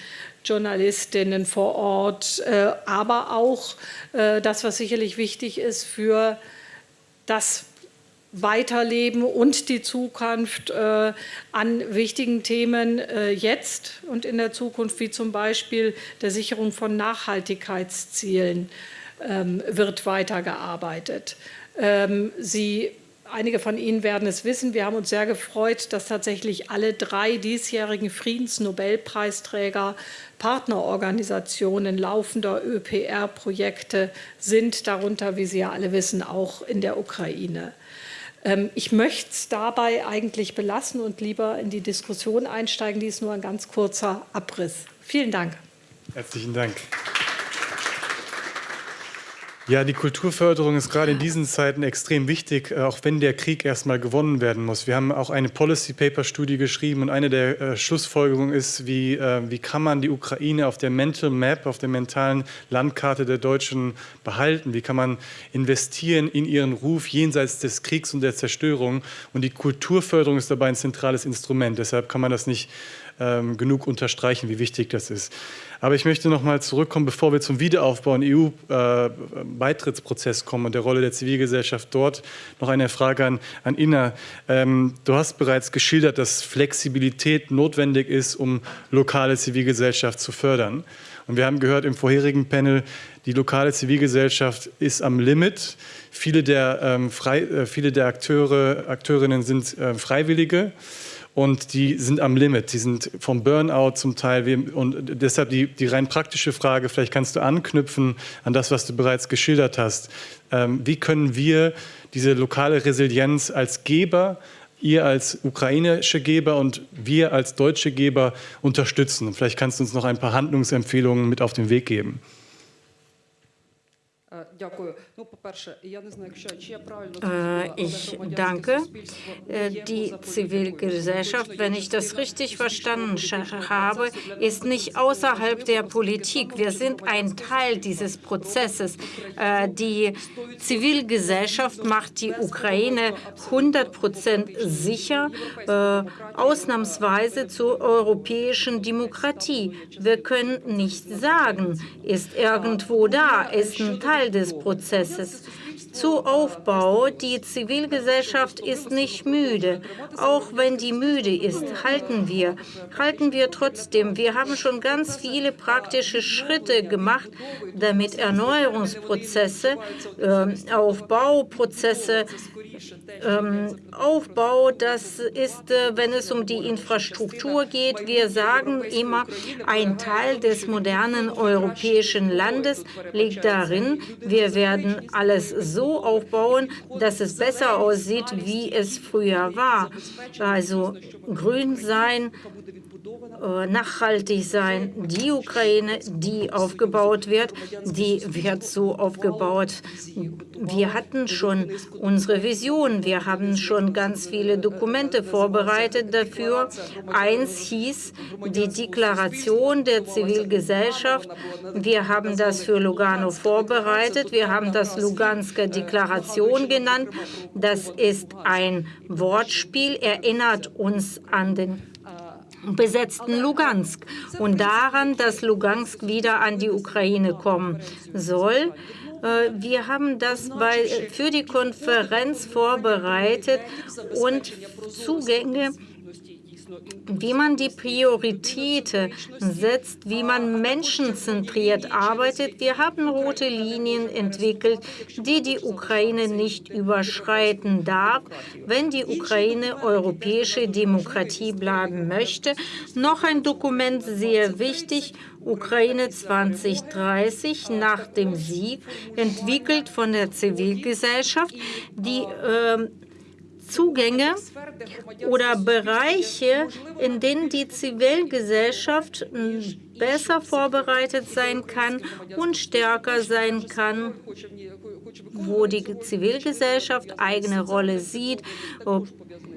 Journalistinnen vor Ort, äh, aber auch äh, das, was sicherlich wichtig ist für das Weiterleben und die Zukunft äh, an wichtigen Themen jetzt und in der Zukunft, wie zum Beispiel der Sicherung von Nachhaltigkeitszielen, ähm, wird weitergearbeitet. Ähm, Sie Einige von Ihnen werden es wissen. Wir haben uns sehr gefreut, dass tatsächlich alle drei diesjährigen Friedensnobelpreisträger Partnerorganisationen laufender ÖPR-Projekte sind, darunter, wie Sie ja alle wissen, auch in der Ukraine. Ähm, ich möchte es dabei eigentlich belassen und lieber in die Diskussion einsteigen. Dies nur ein ganz kurzer Abriss. Vielen Dank. Herzlichen Dank. Ja, die Kulturförderung ist gerade in diesen Zeiten extrem wichtig, äh, auch wenn der Krieg erstmal gewonnen werden muss. Wir haben auch eine Policy Paper Studie geschrieben und eine der äh, Schlussfolgerungen ist, wie, äh, wie kann man die Ukraine auf der Mental Map, auf der mentalen Landkarte der Deutschen behalten? Wie kann man investieren in ihren Ruf jenseits des Kriegs und der Zerstörung? Und die Kulturförderung ist dabei ein zentrales Instrument. Deshalb kann man das nicht ähm, genug unterstreichen, wie wichtig das ist. Aber ich möchte noch mal zurückkommen, bevor wir zum Wiederaufbau und EU-Beitrittsprozess kommen und der Rolle der Zivilgesellschaft dort, noch eine Frage an, an Inna. Ähm, du hast bereits geschildert, dass Flexibilität notwendig ist, um lokale Zivilgesellschaft zu fördern. Und wir haben gehört im vorherigen Panel, die lokale Zivilgesellschaft ist am Limit. Viele der, ähm, frei, äh, viele der Akteure, Akteurinnen sind äh, Freiwillige. Und die sind am Limit. Die sind vom Burnout zum Teil. Und deshalb die, die rein praktische Frage, vielleicht kannst du anknüpfen an das, was du bereits geschildert hast. Ähm, wie können wir diese lokale Resilienz als Geber ihr als ukrainische Geber und wir als deutsche Geber unterstützen. Vielleicht kannst du uns noch ein paar Handlungsempfehlungen mit auf den Weg geben. Ich danke. Die Zivilgesellschaft, wenn ich das richtig verstanden habe, ist nicht außerhalb der Politik. Wir sind ein Teil dieses Prozesses. Die Zivilgesellschaft macht die Ukraine 100 Prozent sicher, ausnahmsweise zur europäischen Demokratie. Wir können nicht sagen, ist irgendwo da, ist ein Teil des Prozesses this is, zu Aufbau. Die Zivilgesellschaft ist nicht müde. Auch wenn die müde ist, halten wir. Halten wir trotzdem. Wir haben schon ganz viele praktische Schritte gemacht, damit Erneuerungsprozesse, äh, Aufbauprozesse, ähm, Aufbau, das ist, äh, wenn es um die Infrastruktur geht. Wir sagen immer, ein Teil des modernen europäischen Landes liegt darin, wir werden alles so so aufbauen, dass es besser aussieht, wie es früher war. Also grün sein, nachhaltig sein. Die Ukraine, die aufgebaut wird, die wird so aufgebaut. Wir hatten schon unsere Vision. Wir haben schon ganz viele Dokumente vorbereitet dafür. Eins hieß die Deklaration der Zivilgesellschaft. Wir haben das für Lugano vorbereitet. Wir haben das Lugansker Deklaration genannt. Das ist ein Wortspiel, erinnert uns an den besetzten Lugansk und daran, dass Lugansk wieder an die Ukraine kommen soll. Äh, wir haben das bei, für die Konferenz vorbereitet und Zugänge wie man die Prioritäten setzt, wie man menschenzentriert arbeitet. Wir haben rote Linien entwickelt, die die Ukraine nicht überschreiten darf, wenn die Ukraine europäische Demokratie bleiben möchte. Noch ein Dokument sehr wichtig, Ukraine 2030 nach dem Sieg, entwickelt von der Zivilgesellschaft, die äh, Zugänge oder Bereiche, in denen die Zivilgesellschaft besser vorbereitet sein kann und stärker sein kann, wo die Zivilgesellschaft eigene Rolle sieht,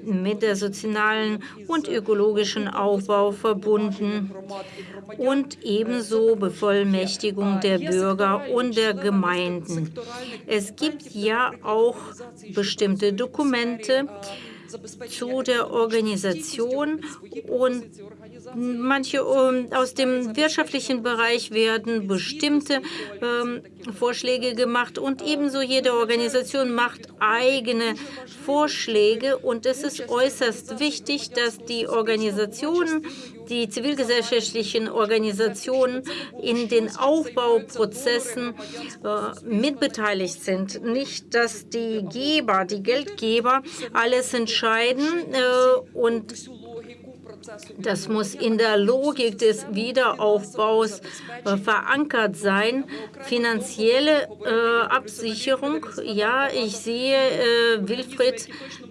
mit der sozialen und ökologischen Aufbau verbunden und ebenso Bevollmächtigung der Bürger und der Gemeinden. Es gibt ja auch bestimmte Dokumente zu der Organisation und Manche ähm, aus dem wirtschaftlichen Bereich werden bestimmte ähm, Vorschläge gemacht und ebenso jede Organisation macht eigene Vorschläge und es ist äußerst wichtig, dass die Organisationen die zivilgesellschaftlichen Organisationen in den Aufbauprozessen äh, mitbeteiligt sind. Nicht, dass die Geber, die Geldgeber alles entscheiden äh, und das muss in der Logik des Wiederaufbaus äh, verankert sein. Finanzielle äh, Absicherung, ja, ich sehe, äh, Wilfried,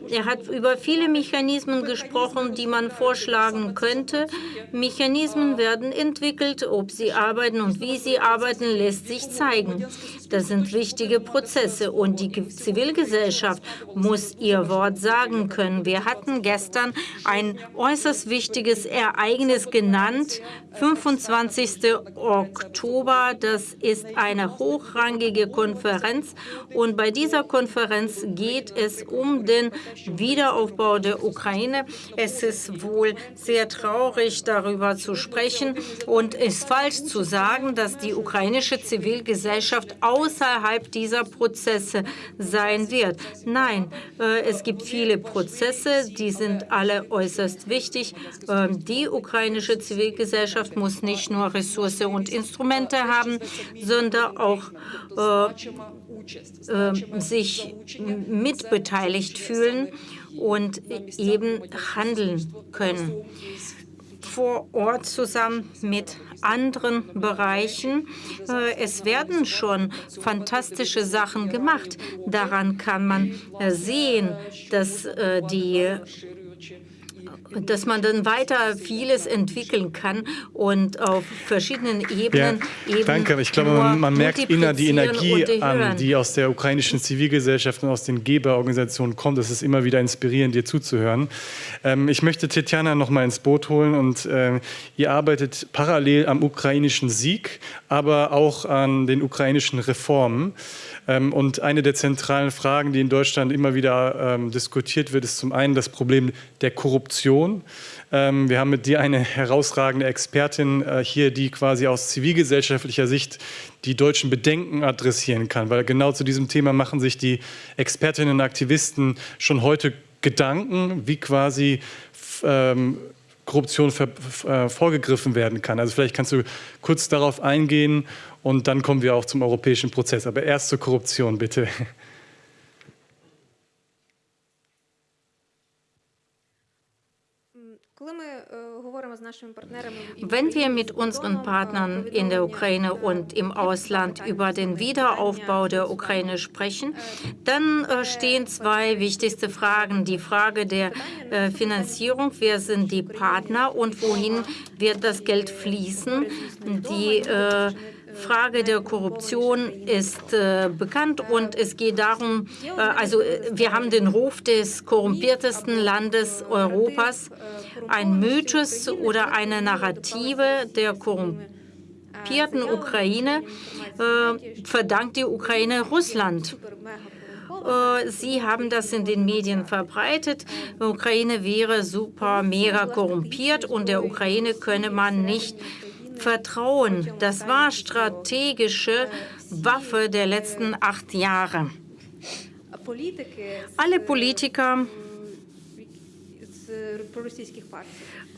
er hat über viele Mechanismen gesprochen, die man vorschlagen könnte. Mechanismen werden entwickelt, ob sie arbeiten und wie sie arbeiten, lässt sich zeigen. Das sind wichtige Prozesse und die Zivilgesellschaft muss ihr Wort sagen können. Wir hatten gestern ein äußerst wichtiges Ereignis genannt, 25. Oktober. Das ist eine hochrangige Konferenz und bei dieser Konferenz geht es um den Wiederaufbau der Ukraine. Es ist wohl sehr traurig, darüber zu sprechen und es ist falsch zu sagen, dass die ukrainische Zivilgesellschaft außerhalb dieser Prozesse sein wird. Nein, äh, es gibt viele Prozesse, die sind alle äußerst wichtig. Ähm, die ukrainische Zivilgesellschaft muss nicht nur Ressourcen und Instrumente haben, sondern auch äh, äh, sich mitbeteiligt fühlen und eben handeln können. Vor Ort zusammen mit anderen Bereichen. Äh, es werden schon fantastische Sachen gemacht. Daran kann man äh, sehen, dass äh, die dass man dann weiter vieles entwickeln kann und auf verschiedenen Ebenen ja, Danke, ich glaube, man, man merkt inner die Energie an, die aus der ukrainischen Zivilgesellschaft und aus den Geberorganisationen kommt. Es ist immer wieder inspirierend, dir zuzuhören. Ähm, ich möchte Tetjana noch mal ins Boot holen und äh, ihr arbeitet parallel am ukrainischen Sieg, aber auch an den ukrainischen Reformen. Ähm, und eine der zentralen Fragen, die in Deutschland immer wieder ähm, diskutiert wird, ist zum einen das Problem der Korruption. Ähm, wir haben mit dir eine herausragende Expertin äh, hier, die quasi aus zivilgesellschaftlicher Sicht die deutschen Bedenken adressieren kann, weil genau zu diesem Thema machen sich die Expertinnen und Aktivisten schon heute Gedanken, wie quasi ähm, Korruption äh, vorgegriffen werden kann. Also vielleicht kannst du kurz darauf eingehen und dann kommen wir auch zum europäischen Prozess. Aber erst zur Korruption, bitte. Wenn wir mit unseren Partnern in der Ukraine und im Ausland über den Wiederaufbau der Ukraine sprechen, dann äh, stehen zwei wichtigste Fragen. Die Frage der äh, Finanzierung, wer sind die Partner und wohin wird das Geld fließen? Die äh, Frage der Korruption ist äh, bekannt und es geht darum, äh, also äh, wir haben den Ruf des korrumpiertesten Landes Europas. Ein Mythos oder eine Narrative der korrumpierten Ukraine äh, verdankt die Ukraine Russland. Äh, Sie haben das in den Medien verbreitet. Ukraine wäre super, mega korrumpiert und der Ukraine könne man nicht Vertrauen, das war strategische Waffe der letzten acht Jahre. Alle Politiker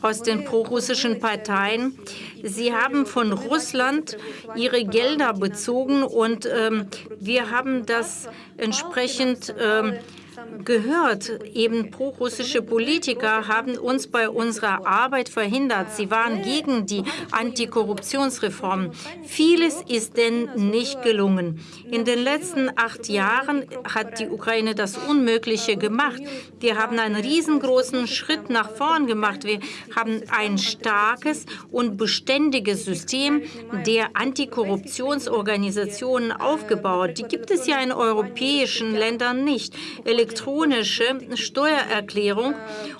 aus den prorussischen Parteien. Sie haben von Russland ihre Gelder bezogen und ähm, wir haben das entsprechend ähm, gehört. Eben prorussische Politiker haben uns bei unserer Arbeit verhindert. Sie waren gegen die Antikorruptionsreform. Vieles ist denn nicht gelungen. In den letzten acht Jahren hat die Ukraine das Unmögliche gemacht. Wir haben einen riesengroßen Schritt nach vorn gemacht. Wir haben ein starkes und beständiges System der Antikorruptionsorganisationen aufgebaut. Die gibt es ja in europäischen Ländern nicht elektronische Steuererklärung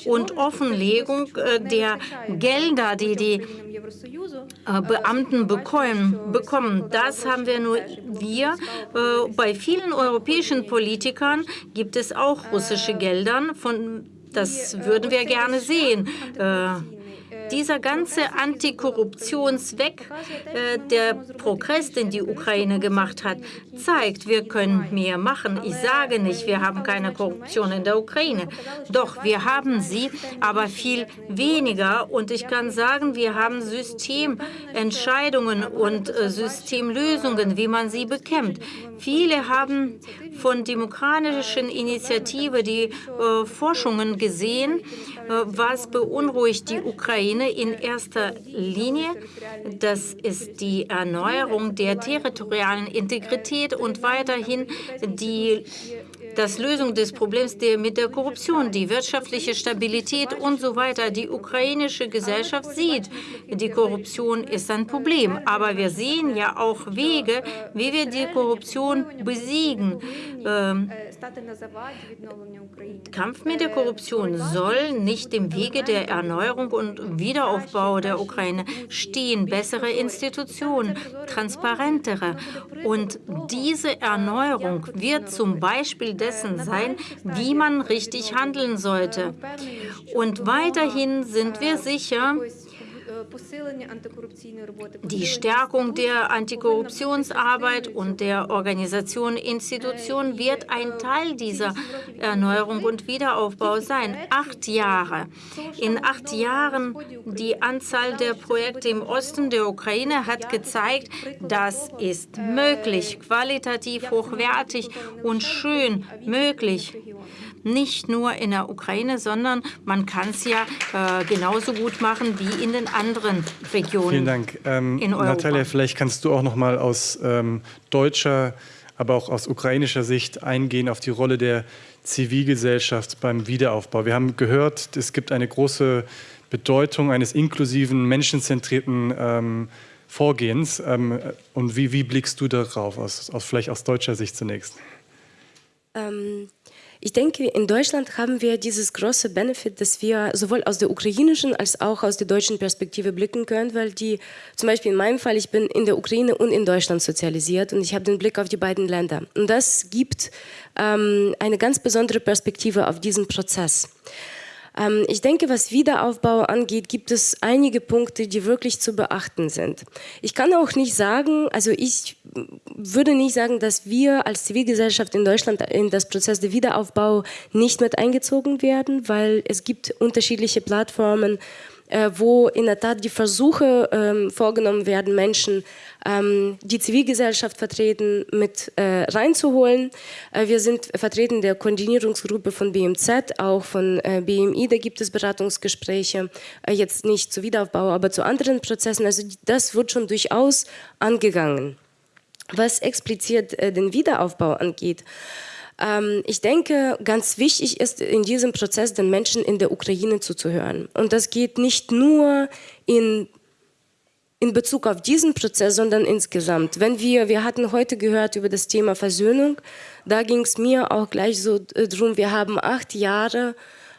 und Offenlegung äh, der Gelder, die die äh, Beamten bekommen. Das haben wir nur wir. Äh, bei vielen europäischen Politikern gibt es auch russische Gelder. Von, das würden wir gerne sehen. Dieser ganze Antikorruptionsweg, äh, der Progress, den die Ukraine gemacht hat, zeigt, wir können mehr machen. Ich sage nicht, wir haben keine Korruption in der Ukraine. Doch, wir haben sie, aber viel weniger. Und ich kann sagen, wir haben Systementscheidungen und äh, Systemlösungen, wie man sie bekämpft. Viele haben von demokratischen Initiative die äh, Forschungen gesehen, was beunruhigt die Ukraine in erster Linie. Das ist die Erneuerung der territorialen Integrität und weiterhin die das Lösung des Problems der, mit der Korruption, die wirtschaftliche Stabilität und so weiter. Die ukrainische Gesellschaft sieht, die Korruption ist ein Problem. Aber wir sehen ja auch Wege, wie wir die Korruption besiegen. Ähm, Kampf mit der Korruption soll nicht im Wege der Erneuerung und Wiederaufbau der Ukraine stehen. Bessere Institutionen, transparentere. Und diese Erneuerung wird zum Beispiel dessen sein, wie man richtig handeln sollte. Und weiterhin sind wir sicher, die Stärkung der Antikorruptionsarbeit und der Organisation Institutionen wird ein Teil dieser Erneuerung und Wiederaufbau sein. Acht Jahre. In acht Jahren die Anzahl der Projekte im Osten der Ukraine hat gezeigt, das ist möglich, qualitativ hochwertig und schön möglich. nicht nur in der Ukraine, sondern man kann es ja äh, genauso gut machen wie in den anderen Regionen. Vielen Dank. Ähm, in Europa. Natalia, vielleicht kannst du auch noch mal aus ähm, deutscher, aber auch aus ukrainischer Sicht eingehen auf die Rolle der Zivilgesellschaft beim Wiederaufbau. Wir haben gehört, es gibt eine große Bedeutung eines inklusiven, menschenzentrierten ähm, Vorgehens. Ähm, und wie, wie, blickst du darauf, aus, aus, vielleicht aus deutscher Sicht zunächst? Ich denke, in Deutschland haben wir dieses große Benefit, dass wir sowohl aus der ukrainischen als auch aus der deutschen Perspektive blicken können, weil die, zum Beispiel in meinem Fall, ich bin in der Ukraine und in Deutschland sozialisiert und ich habe den Blick auf die beiden Länder. Und das gibt ähm, eine ganz besondere Perspektive auf diesen Prozess. Ähm, ich denke, was Wiederaufbau angeht, gibt es einige Punkte, die wirklich zu beachten sind. Ich kann auch nicht sagen, also ich würde nicht sagen, dass wir als Zivilgesellschaft in Deutschland in das Prozess der Wiederaufbau nicht mit eingezogen werden, weil es gibt unterschiedliche Plattformen, wo in der Tat die Versuche ähm, vorgenommen werden, Menschen, ähm, die Zivilgesellschaft vertreten, mit äh, reinzuholen. Äh, wir sind vertreten der Koordinierungsgruppe von BMZ, auch von äh, BMI, da gibt es Beratungsgespräche, äh, jetzt nicht zu Wiederaufbau, aber zu anderen Prozessen. Also das wird schon durchaus angegangen. Was explizit äh, den Wiederaufbau angeht, ich denke, ganz wichtig ist in diesem Prozess den Menschen in der Ukraine zuzuhören. Und das geht nicht nur in in Bezug auf diesen Prozess, sondern insgesamt. Wenn wir, wir hatten heute gehört über das Thema Versöhnung, da ging es mir auch gleich so äh, drum, wir haben acht Jahre,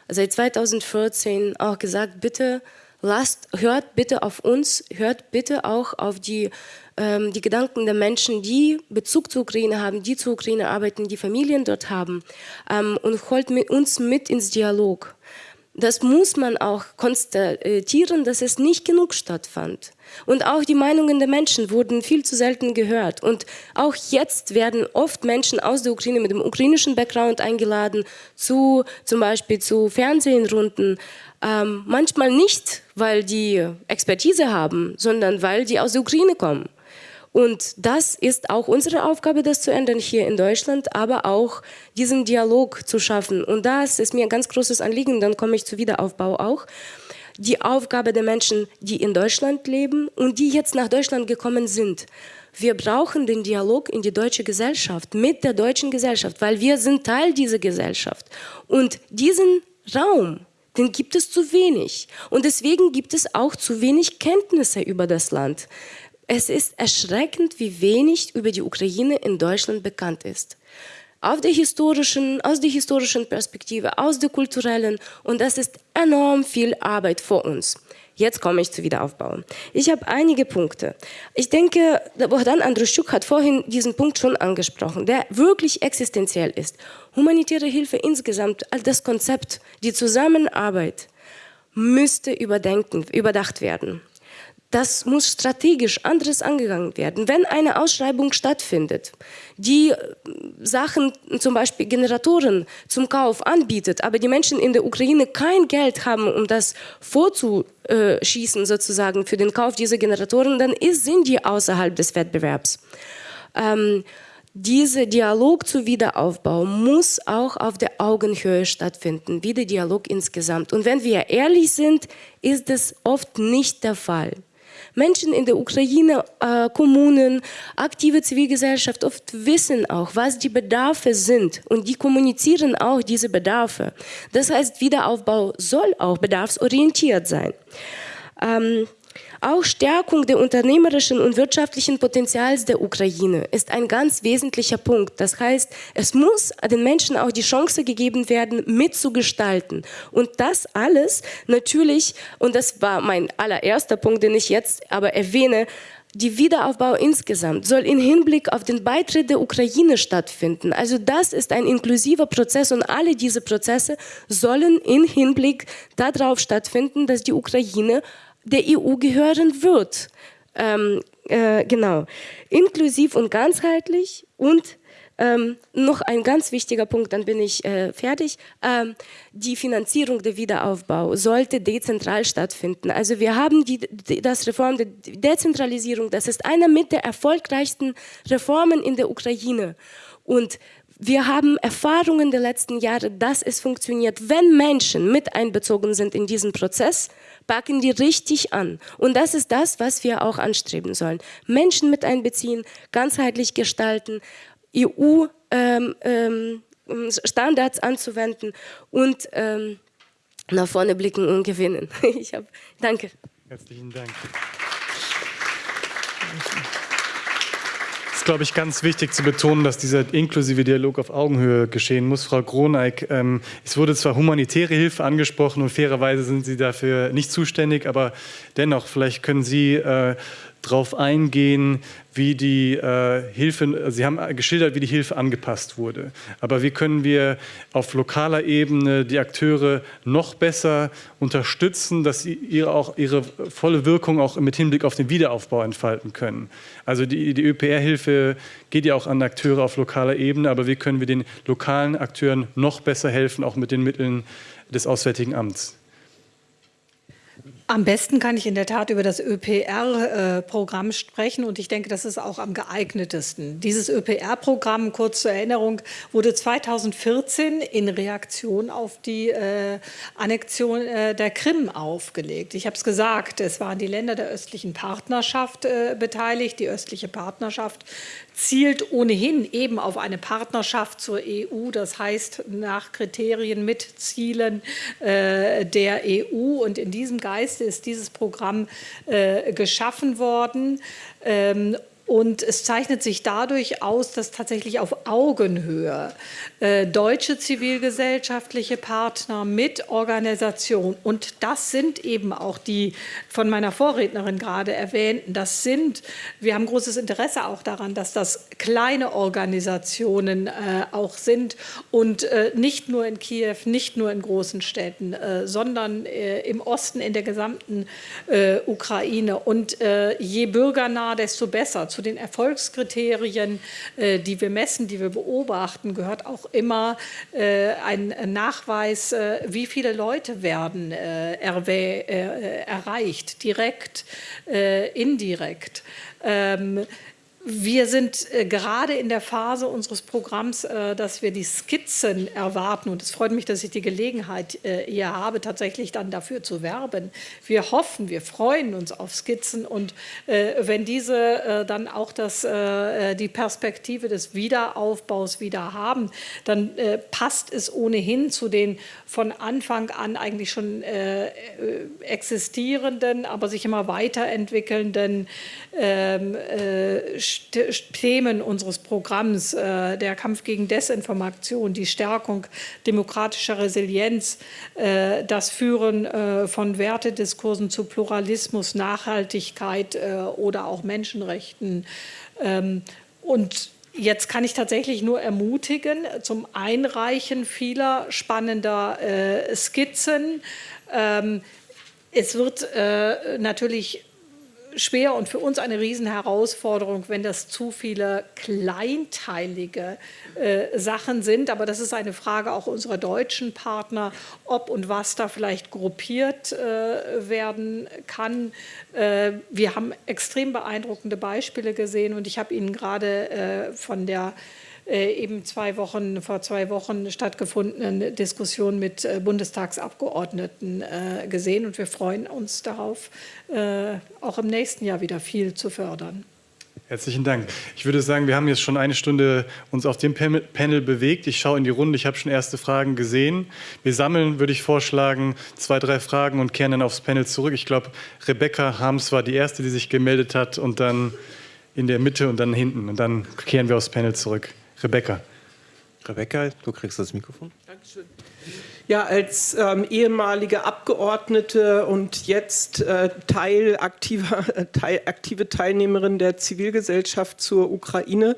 seit 2014 auch gesagt, bitte lasst, hört bitte auf uns, hört bitte auch auf die ähm, die Gedanken der Menschen, die Bezug zur Ukraine haben, die zur Ukraine arbeiten, die Familien dort haben ähm, und holt mit uns mit ins Dialog. Das muss man auch konstatieren, dass es nicht genug stattfand. Und auch die Meinungen der Menschen wurden viel zu selten gehört. Und auch jetzt werden oft Menschen aus der Ukraine mit dem ukrainischen Background eingeladen, zu, zum Beispiel zu Fernsehrunden. Ähm, manchmal nicht, weil die Expertise haben, sondern weil die aus der Ukraine kommen. Und das ist auch unsere Aufgabe, das zu ändern hier in Deutschland, aber auch diesen Dialog zu schaffen. Und das ist mir ein ganz großes Anliegen, dann komme ich zu Wiederaufbau auch. Die Aufgabe der Menschen, die in Deutschland leben und die jetzt nach Deutschland gekommen sind. Wir brauchen den Dialog in die deutsche Gesellschaft, mit der deutschen Gesellschaft, weil wir sind Teil dieser Gesellschaft. Und diesen Raum, den gibt es zu wenig. Und deswegen gibt es auch zu wenig Kenntnisse über das Land. Es ist erschreckend, wie wenig über die Ukraine in Deutschland bekannt ist. Der aus der historischen Perspektive, aus der kulturellen und das ist enorm viel Arbeit vor uns. Jetzt komme ich zu Wiederaufbau. Ich habe einige Punkte. Ich denke, Bohdan Andruschuk hat vorhin diesen Punkt schon angesprochen, der wirklich existenziell ist. Humanitäre Hilfe insgesamt, das Konzept, die Zusammenarbeit müsste überdenken, überdacht werden das muss strategisch anderes angegangen werden. Wenn eine Ausschreibung stattfindet, die äh, Sachen, zum Beispiel Generatoren zum Kauf anbietet, aber die Menschen in der Ukraine kein Geld haben, um das vorzuschießen sozusagen für den Kauf dieser Generatoren, dann sind die außerhalb des Wettbewerbs. Ähm, dieser Dialog zu Wiederaufbau muss auch auf der Augenhöhe stattfinden, wie der Dialog insgesamt. Und wenn wir ehrlich sind, ist das oft nicht der Fall. Menschen in der Ukraine, äh, Kommunen, aktive Zivilgesellschaft oft wissen auch, was die Bedarfe sind und die kommunizieren auch diese Bedarfe. Das heißt, Wiederaufbau soll auch bedarfsorientiert sein. Ähm, auch Stärkung der unternehmerischen und wirtschaftlichen Potenzials der Ukraine ist ein ganz wesentlicher Punkt. Das heißt, es muss den Menschen auch die Chance gegeben werden, mitzugestalten. Und das alles natürlich, und das war mein allererster Punkt, den ich jetzt aber erwähne, die Wiederaufbau insgesamt soll im Hinblick auf den Beitritt der Ukraine stattfinden. Also das ist ein inklusiver Prozess und alle diese Prozesse sollen im Hinblick darauf stattfinden, dass die Ukraine der EU gehören wird. Ähm, äh, genau. Inklusiv und ganzheitlich und ähm, noch ein ganz wichtiger Punkt, dann bin ich äh, fertig. Ähm, die Finanzierung der Wiederaufbau sollte dezentral stattfinden. Also wir haben die, die, das Reform der Dezentralisierung, das ist einer mit der erfolgreichsten Reformen in der Ukraine. Und wir haben Erfahrungen der letzten Jahre, dass es funktioniert, wenn Menschen mit einbezogen sind in diesen Prozess, packen die richtig an. Und das ist das, was wir auch anstreben sollen. Menschen mit einbeziehen, ganzheitlich gestalten, EU-Standards ähm, ähm, anzuwenden und ähm, nach vorne blicken und gewinnen. Ich hab, danke. Herzlichen Dank. Ist, glaube ich, ganz wichtig zu betonen, dass dieser inklusive Dialog auf Augenhöhe geschehen muss. Frau Groneig, ähm, es wurde zwar humanitäre Hilfe angesprochen und fairerweise sind Sie dafür nicht zuständig, aber dennoch, vielleicht können Sie äh, darauf eingehen, wie die äh, Hilfe, Sie haben geschildert, wie die Hilfe angepasst wurde. Aber wie können wir auf lokaler Ebene die Akteure noch besser unterstützen, dass sie ihre, auch ihre volle Wirkung auch mit Hinblick auf den Wiederaufbau entfalten können? Also die, die ÖPR-Hilfe geht ja auch an Akteure auf lokaler Ebene, aber wie können wir den lokalen Akteuren noch besser helfen, auch mit den Mitteln des Auswärtigen Amts? Am besten kann ich in der Tat über das ÖPR-Programm äh, sprechen und ich denke, das ist auch am geeignetesten. Dieses ÖPR-Programm, kurz zur Erinnerung, wurde 2014 in Reaktion auf die äh, Annexion äh, der Krim aufgelegt. Ich habe es gesagt, es waren die Länder der östlichen Partnerschaft äh, beteiligt. Die östliche Partnerschaft zielt ohnehin eben auf eine Partnerschaft zur EU, das heißt nach Kriterien mit Zielen äh, der EU. Und in diesem Geiste ist dieses Programm äh, geschaffen worden. Ähm, und es zeichnet sich dadurch aus, dass tatsächlich auf Augenhöhe äh, deutsche zivilgesellschaftliche Partner mit Organisation, und das sind eben auch die von meiner Vorrednerin gerade erwähnten, das sind, wir haben großes Interesse auch daran, dass das kleine Organisationen äh, auch sind und äh, nicht nur in Kiew, nicht nur in großen Städten, äh, sondern äh, im Osten, in der gesamten äh, Ukraine. Und je bürgernah, desto besser. Zu den Erfolgskriterien, die wir messen, die wir beobachten, gehört auch immer äh, ein Nachweis, äh, wie viele Leute werden äh, äh erreicht, direkt, äh, indirekt. Wir sind äh, gerade in der Phase unseres Programms, äh, dass wir die Skizzen erwarten. Und es freut mich, dass ich die Gelegenheit äh, hier habe, tatsächlich dann dafür zu werben. Wir hoffen, wir freuen uns auf Skizzen. Und wenn diese dann auch das, die Perspektive des Wiederaufbaus wieder haben, dann passt es ohnehin zu den von Anfang an eigentlich schon existierenden, aber sich immer weiterentwickelnden ähm, Themen unseres Programms, äh, der Kampf gegen Desinformation, die Stärkung demokratischer Resilienz, äh, das Führen äh, von Wertediskursen zu Pluralismus, Nachhaltigkeit oder auch Menschenrechten. Ähm, und Jetzt kann ich tatsächlich nur ermutigen zum Einreichen vieler spannender Skizzen. Ähm, es wird natürlich schwer und für uns eine Riesenherausforderung, wenn das zu viele kleinteilige äh, Sachen sind. Aber das ist eine Frage auch unserer deutschen Partner, ob und was da vielleicht gruppiert äh, werden kann. Äh, wir haben extrem beeindruckende Beispiele gesehen und ich habe Ihnen gerade äh, von der eben zwei Wochen, vor zwei Wochen stattgefundenen Diskussion mit äh, Bundestagsabgeordneten äh, gesehen. Und wir freuen uns darauf, auch im nächsten Jahr wieder viel zu fördern. Herzlichen Dank. Ich würde sagen, wir haben jetzt schon eine Stunde uns auf dem Panel bewegt. Ich schaue in die Runde, ich habe schon erste Fragen gesehen. Wir sammeln, würde ich vorschlagen, zwei, drei Fragen und kehren dann aufs Panel zurück. Ich glaube, Rebecca Harms war die Erste, die sich gemeldet hat und dann in der Mitte und dann hinten. Und dann kehren wir aufs Panel zurück. Rebecca. Rebecca, du kriegst das Mikrofon. Dankeschön. Ja, als ähm, ehemalige Abgeordnete und jetzt äh, Teil aktiver, Teil, aktive Teilnehmerin der Zivilgesellschaft zur Ukraine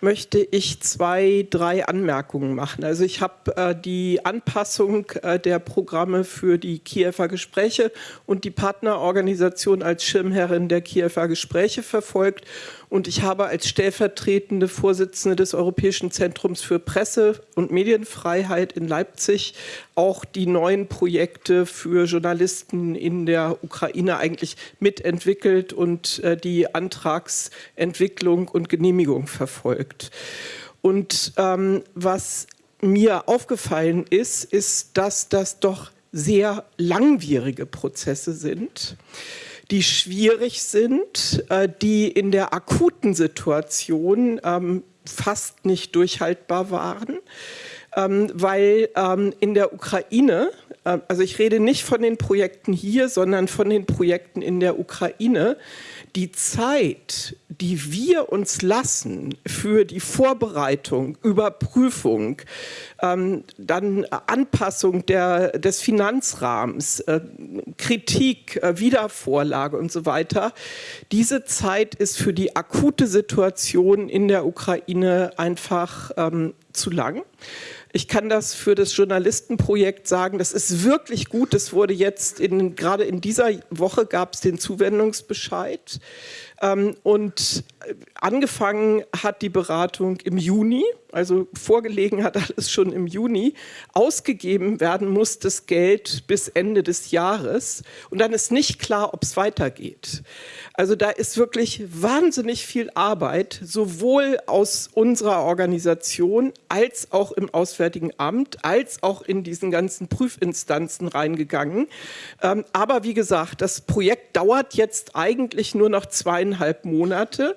möchte ich zwei, drei Anmerkungen machen. Also ich habe äh, die Anpassung äh, der Programme für die Kiewer Gespräche und die Partnerorganisation als Schirmherrin der Kiewer Gespräche verfolgt und ich habe als stellvertretende Vorsitzende des Europäischen Zentrums für Presse- und Medienfreiheit in Leipzig auch die neuen Projekte für Journalisten in der Ukraine eigentlich mitentwickelt und äh, die Antragsentwicklung und Genehmigung verfolgt. Und ähm, was mir aufgefallen ist, ist, dass das doch sehr langwierige Prozesse sind die schwierig sind, äh, die in der akuten Situation ähm, fast nicht durchhaltbar waren, ähm, weil ähm, in der Ukraine, äh, also ich rede nicht von den Projekten hier, sondern von den Projekten in der Ukraine, die Zeit, die wir uns lassen für die Vorbereitung, Überprüfung, ähm, dann Anpassung der, des Finanzrahmens, äh, Kritik, äh, Wiedervorlage und so weiter, diese Zeit ist für die akute Situation in der Ukraine einfach ähm, zu lang. Ich kann das für das Journalistenprojekt sagen, das ist wirklich gut. Das wurde jetzt, in, gerade in dieser Woche gab es den Zuwendungsbescheid. Ähm, und angefangen hat die Beratung im Juni, also vorgelegen hat alles schon im Juni. Ausgegeben werden muss das Geld bis Ende des Jahres. Und dann ist nicht klar, ob es weitergeht. Also da ist wirklich wahnsinnig viel Arbeit, sowohl aus unserer Organisation als auch im Auswärtigen Amt, als auch in diesen ganzen Prüfinstanzen reingegangen. Ähm, aber wie gesagt, das Projekt dauert jetzt eigentlich nur noch zweieinhalb Monate.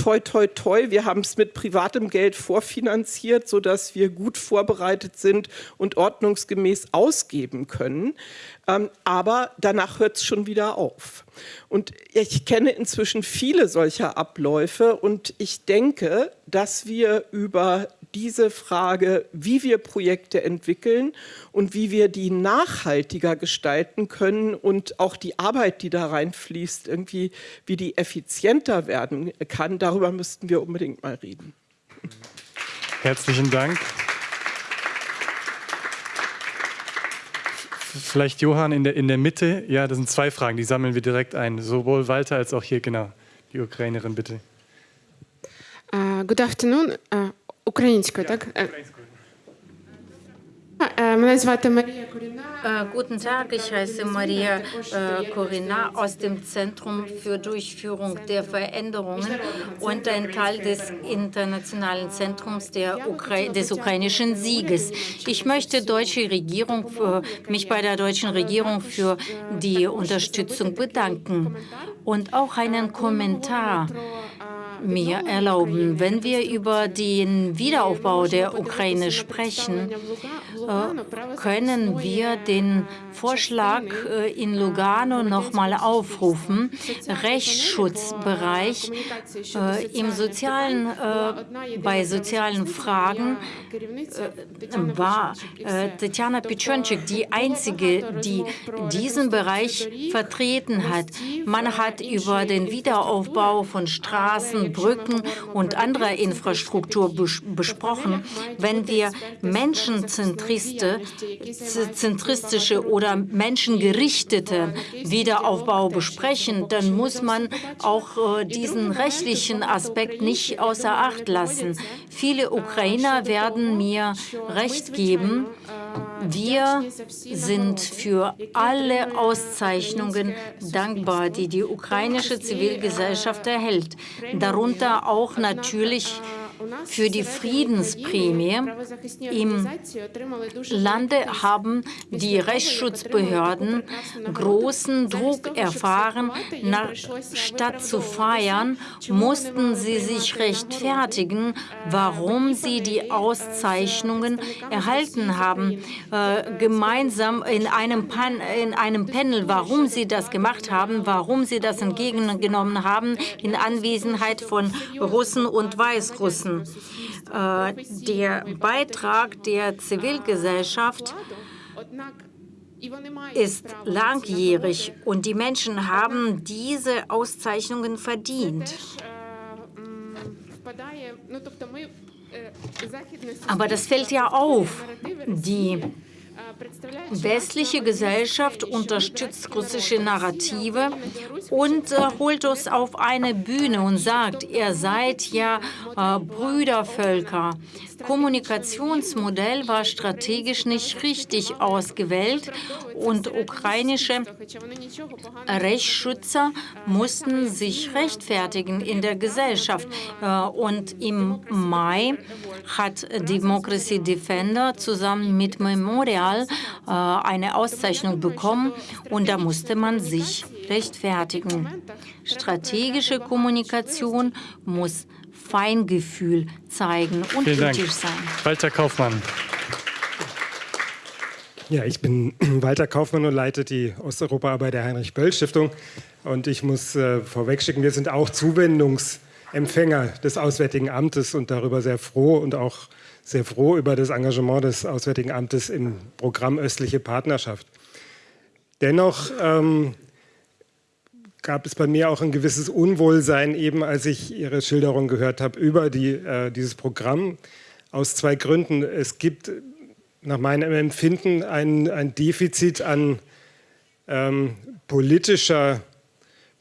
Toi, toi, toi, wir haben es mit privatem Geld vorfinanziert, sodass wir gut vorbereitet sind und ordnungsgemäß ausgeben können. Ähm, aber danach hört es schon wieder auf. Und ich kenne inzwischen viele solcher Abläufe und ich denke, dass wir über diese Frage, wie wir Projekte entwickeln und wie wir die nachhaltiger gestalten können und auch die Arbeit, die da reinfließt, irgendwie, wie die effizienter werden kann, darüber müssten wir unbedingt mal reden. Herzlichen Dank. Vielleicht Johann in der, in der Mitte. Ja, das sind zwei Fragen, die sammeln wir direkt ein. Sowohl Walter als auch hier, genau. Die Ukrainerin, bitte. Uh, good afternoon. Uh, українською, так? Українською. Guten Tag, ich heiße Maria Corina aus dem Zentrum für Durchführung der Veränderungen und ein Teil des internationalen Zentrums Ukra des ukrainischen Sieges. Ich möchte deutsche Regierung, mich bei der deutschen Regierung für die Unterstützung bedanken. Und auch einen Kommentar mir erlauben. Wenn wir über den Wiederaufbau der Ukraine sprechen, äh, können wir den Vorschlag äh, in Lugano noch mal aufrufen. Rechtsschutzbereich äh, im sozialen, bei sozialen Fragen war Tatjana Pichonczyk die einzige, die diesen Bereich vertreten hat. Man hat über den Wiederaufbau von Straßen, Brücken und anderer Infrastruktur besprochen. Wenn wir menschenzentristische oder menschengerichtete Wiederaufbau besprechen, dann muss man auch äh, diesen rechtlichen Aspekt nicht außer Acht lassen. Viele Ukrainer werden mir recht geben, wir sind für alle Auszeichnungen dankbar, die die ukrainische Zivilgesellschaft erhält, darunter auch natürlich für die Friedensprämie. Im Lande haben die Rechtsschutzbehörden großen Druck erfahren. Statt zu feiern, mussten sie sich rechtfertigen, warum sie die Auszeichnungen erhalten haben. Äh, gemeinsam in einem, Pan in einem Panel, warum sie das gemacht haben, warum sie das entgegengenommen haben, in Anwesenheit von Russen und Weißrussen. Unterstützen. Äh, der Beitrag der Zivilgesellschaft ist langjährig und die Menschen haben diese Auszeichnungen verdient. Aber das fällt ja auf. Die westliche Gesellschaft unterstützt russische Narrative und äh, holt uns auf eine Bühne und sagt, ihr seid ja äh, Brüdervölker. Kommunikationsmodell war strategisch nicht richtig ausgewählt und ukrainische Rechtsschützer mussten sich rechtfertigen in der Gesellschaft. Äh, und im Mai hat Democracy Defender zusammen mit Memorial äh, eine Auszeichnung bekommen und da musste man sich rechtfertigen. Strategische Kommunikation muss Feingefühl zeigen und Vielen kritisch Dank. sein. Walter Kaufmann. Ja, ich bin Walter Kaufmann und leite die Osteuropaarbeit der Heinrich-Böll-Stiftung. Und ich muss äh, vorwegschicken, wir sind auch Zuwendungsempfänger des Auswärtigen Amtes und darüber sehr froh und auch sehr froh über das Engagement des Auswärtigen Amtes im Programm Östliche Partnerschaft. Dennoch ähm, gab es bei mir auch ein gewisses Unwohlsein, eben als ich Ihre Schilderung gehört habe über die, äh, dieses Programm. Aus zwei Gründen. Es gibt nach meinem Empfinden ein, ein Defizit an ähm, politischer,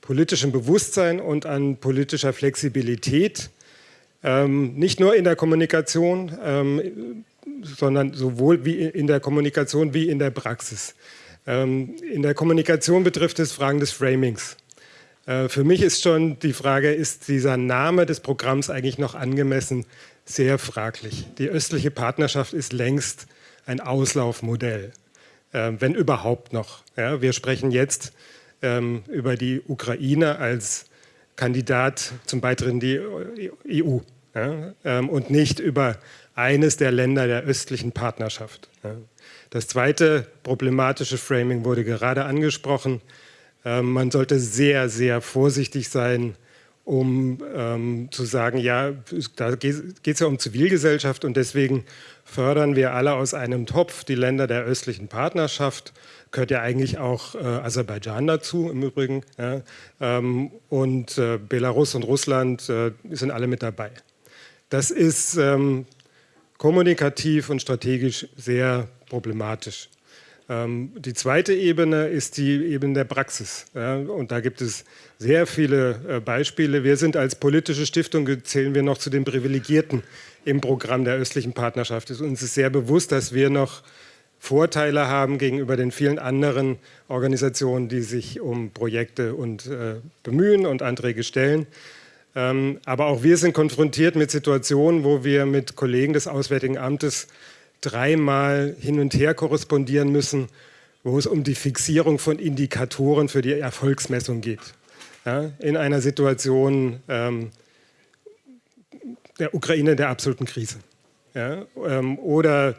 politischem Bewusstsein und an politischer Flexibilität. Ähm, nicht nur in der Kommunikation, ähm, sondern sowohl wie in der Kommunikation wie in der Praxis. Ähm, in der Kommunikation betrifft es Fragen des Framings. Äh, für mich ist schon die Frage, ist dieser Name des Programms eigentlich noch angemessen, sehr fraglich. Die östliche Partnerschaft ist längst ein Auslaufmodell, äh, wenn überhaupt noch. Wir sprechen jetzt ähm, über die Ukraine als Kandidat zum Beitritt in die EU ähm, und nicht über eines der Länder der östlichen Partnerschaft. Das zweite problematische Framing wurde gerade angesprochen. Ähm, man sollte sehr, sehr vorsichtig sein, um ähm, zu sagen, ja, da geht es ja um Zivilgesellschaft und deswegen fördern wir alle aus einem Topf die Länder der östlichen Partnerschaft. Gehört ja eigentlich auch äh, Aserbaidschan dazu im Übrigen. Ja, ähm, und äh, Belarus und Russland äh, sind alle mit dabei. Das ist ähm, kommunikativ und strategisch sehr problematisch. Ähm, die zweite Ebene ist die Ebene der Praxis. und da gibt es sehr viele äh, Beispiele. Wir sind als politische Stiftung, zählen wir noch zu den Privilegierten im Programm der östlichen Partnerschaft. Uns ist sehr bewusst, dass wir noch Vorteile haben gegenüber den vielen anderen Organisationen, die sich um Projekte und, äh, bemühen und Anträge stellen. Ähm, aber auch wir sind konfrontiert mit Situationen, wo wir mit Kollegen des Auswärtigen Amtes dreimal hin und her korrespondieren müssen, wo es um die Fixierung von Indikatoren für die Erfolgsmessung geht. Ja, in einer Situation ähm, der Ukraine der absoluten Krise. Ja, ähm, oder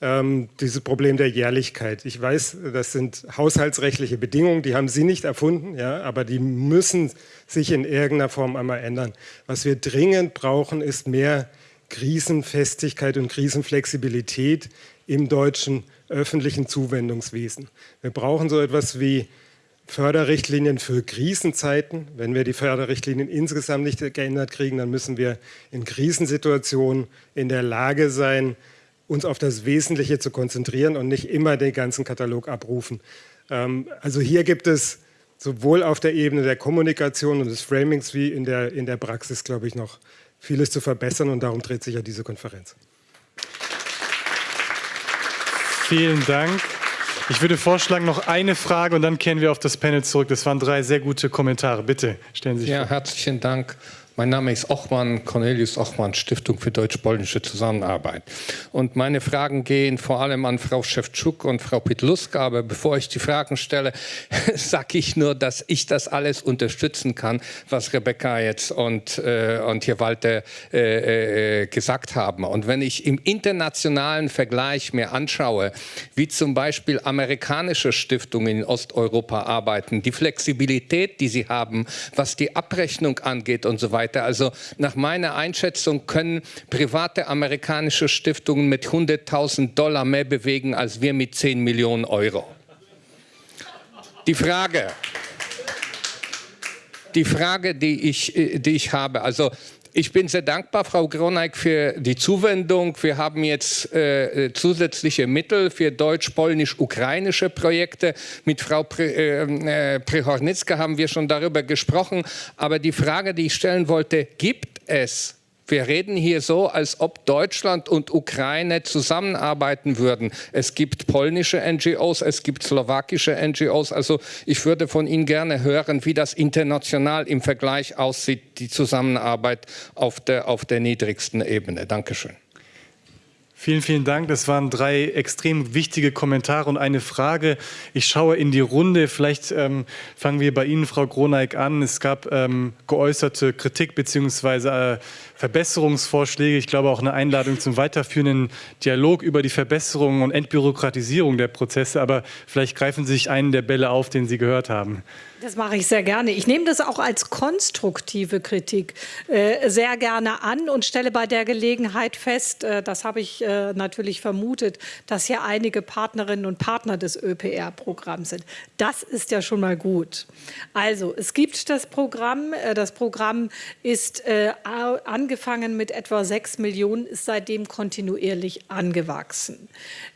ähm, dieses Problem der Jährlichkeit. Ich weiß, das sind haushaltsrechtliche Bedingungen, die haben Sie nicht erfunden, ja, aber die müssen sich in irgendeiner Form einmal ändern. Was wir dringend brauchen, ist mehr Krisenfestigkeit und Krisenflexibilität im deutschen öffentlichen Zuwendungswesen. Wir brauchen so etwas wie Förderrichtlinien für Krisenzeiten. Wenn wir die Förderrichtlinien insgesamt nicht geändert kriegen, dann müssen wir in Krisensituationen in der Lage sein, uns auf das Wesentliche zu konzentrieren und nicht immer den ganzen Katalog abrufen. Ähm, also hier gibt es sowohl auf der Ebene der Kommunikation und des Framings wie in der, in der Praxis, glaube ich, noch vieles zu verbessern und darum dreht sich ja diese Konferenz. Vielen Dank. Ich würde vorschlagen, noch eine Frage und dann kehren wir auf das Panel zurück. Das waren drei sehr gute Kommentare. Bitte stellen Sie sich ja, vor. Herzlichen Dank. Mein Name ist Ochmann, Cornelius Ochmann, Stiftung für deutsch-polnische Zusammenarbeit. Und meine Fragen gehen vor allem an Frau Szewczuk und Frau Pitluska. Aber bevor ich die Fragen stelle, sage ich nur, dass ich das alles unterstützen kann, was Rebecca jetzt und, äh, und hier Walter äh, äh, gesagt haben. Und wenn ich im internationalen Vergleich mir anschaue, wie zum Beispiel amerikanische Stiftungen in Osteuropa arbeiten, die Flexibilität, die sie haben, was die Abrechnung angeht und so weiter, weiter. Also nach meiner Einschätzung können private amerikanische Stiftungen mit 100.000 Dollar mehr bewegen als wir mit 10 Millionen Euro. Die Frage, die Frage, die ich, die ich habe, also ich bin sehr dankbar, Frau Groneck, für die Zuwendung. Wir haben jetzt äh, zusätzliche Mittel für deutsch-polnisch-ukrainische Projekte. Mit Frau Pre, äh, äh, Prehornitzka haben wir schon darüber gesprochen. Aber die Frage, die ich stellen wollte, gibt es wir reden hier so, als ob Deutschland und Ukraine zusammenarbeiten würden. Es gibt polnische NGOs, es gibt slowakische NGOs. Also ich würde von Ihnen gerne hören, wie das international im Vergleich aussieht, die Zusammenarbeit auf der, auf der niedrigsten Ebene. Dankeschön. Vielen, vielen Dank. Das waren drei extrem wichtige Kommentare und eine Frage. Ich schaue in die Runde. Vielleicht ähm, fangen wir bei Ihnen, Frau Groneik, an. Es gab ähm, geäußerte Kritik bzw. Äh, Verbesserungsvorschläge. Ich glaube auch eine Einladung zum weiterführenden Dialog über die Verbesserung und Entbürokratisierung der Prozesse. Aber vielleicht greifen Sie sich einen der Bälle auf, den Sie gehört haben. Das mache ich sehr gerne. Ich nehme das auch als konstruktive Kritik äh, sehr gerne an und stelle bei der Gelegenheit fest, äh, das habe ich äh, natürlich vermutet, dass hier einige Partnerinnen und Partner des ÖPR-Programms sind. Das ist ja schon mal gut. Also, es gibt das Programm. Äh, das Programm ist äh, angefangen mit etwa 6 Millionen, ist seitdem kontinuierlich angewachsen.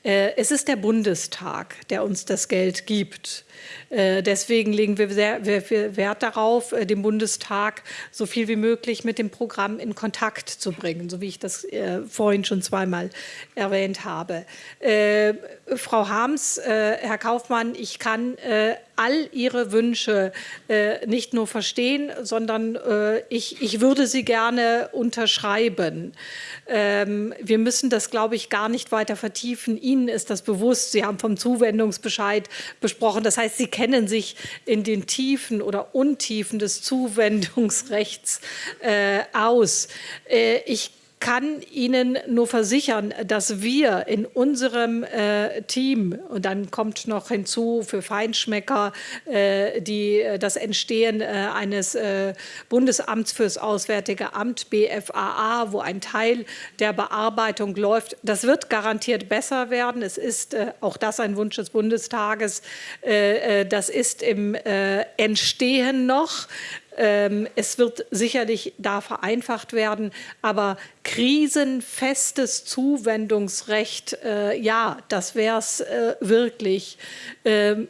Äh, es ist der Bundestag, der uns das Geld gibt. Äh, deswegen legen wir sehr Wert darauf, äh, den Bundestag so viel wie möglich mit dem Programm in Kontakt zu bringen, so wie ich das äh, vorhin schon zweimal erwähnt habe. Frau Harms, Herr Kaufmann, ich kann all Ihre Wünsche äh, nicht nur verstehen, sondern äh, ich, ich würde sie gerne unterschreiben. Ähm, wir müssen das, glaube ich, gar nicht weiter vertiefen. Ihnen ist das bewusst. Sie haben vom Zuwendungsbescheid besprochen. Das heißt, Sie kennen sich in den Tiefen oder Untiefen des Zuwendungsrechts äh, aus. Äh, ich kann Ihnen nur versichern, dass wir in unserem äh, Team, und dann kommt noch hinzu für Feinschmecker äh, die, das Entstehen äh, eines äh, Bundesamts fürs Auswärtige Amt, BFAA, wo ein Teil der Bearbeitung läuft. Das wird garantiert besser werden. Es ist äh, auch das ein Wunsch des Bundestages. Äh, das ist im Entstehen noch. Ähm, es wird sicherlich da vereinfacht werden, aber krisenfestes Zuwendungsrecht, äh, ja, das wäre es äh, wirklich. Ähm,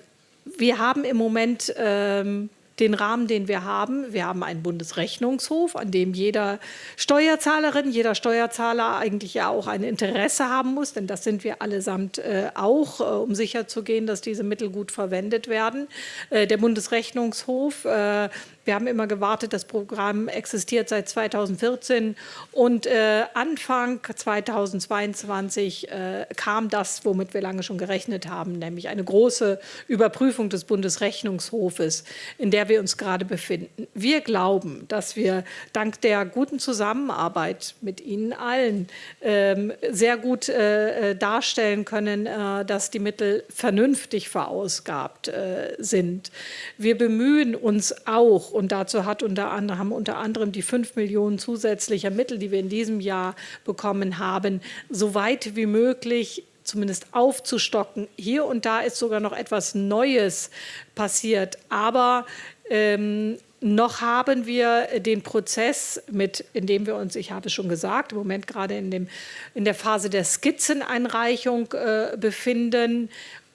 wir haben im Moment ähm, den Rahmen, den wir haben. Wir haben einen Bundesrechnungshof, an dem jeder Steuerzahlerin, jeder Steuerzahler eigentlich ja auch ein Interesse haben muss, denn das sind wir allesamt äh, auch, äh, um sicherzugehen, dass diese Mittel gut verwendet werden. Äh, der Bundesrechnungshof äh, wir haben immer gewartet, das Programm existiert seit 2014 und äh, Anfang 2022 äh, kam das, womit wir lange schon gerechnet haben, nämlich eine große Überprüfung des Bundesrechnungshofes, in der wir uns gerade befinden. Wir glauben, dass wir dank der guten Zusammenarbeit mit Ihnen allen ähm, sehr gut äh, äh darstellen können, äh, dass die Mittel vernünftig verausgabt äh, sind. Wir bemühen uns auch, und dazu hat unter anderem, haben unter anderem die 5 Millionen zusätzlicher Mittel, die wir in diesem Jahr bekommen haben, so weit wie möglich zumindest aufzustocken. Hier und da ist sogar noch etwas Neues passiert, aber ähm, noch haben wir den Prozess mit, in dem wir uns, ich habe es schon gesagt, im Moment gerade in, dem, in der Phase der Skizzeneinreichung äh, befinden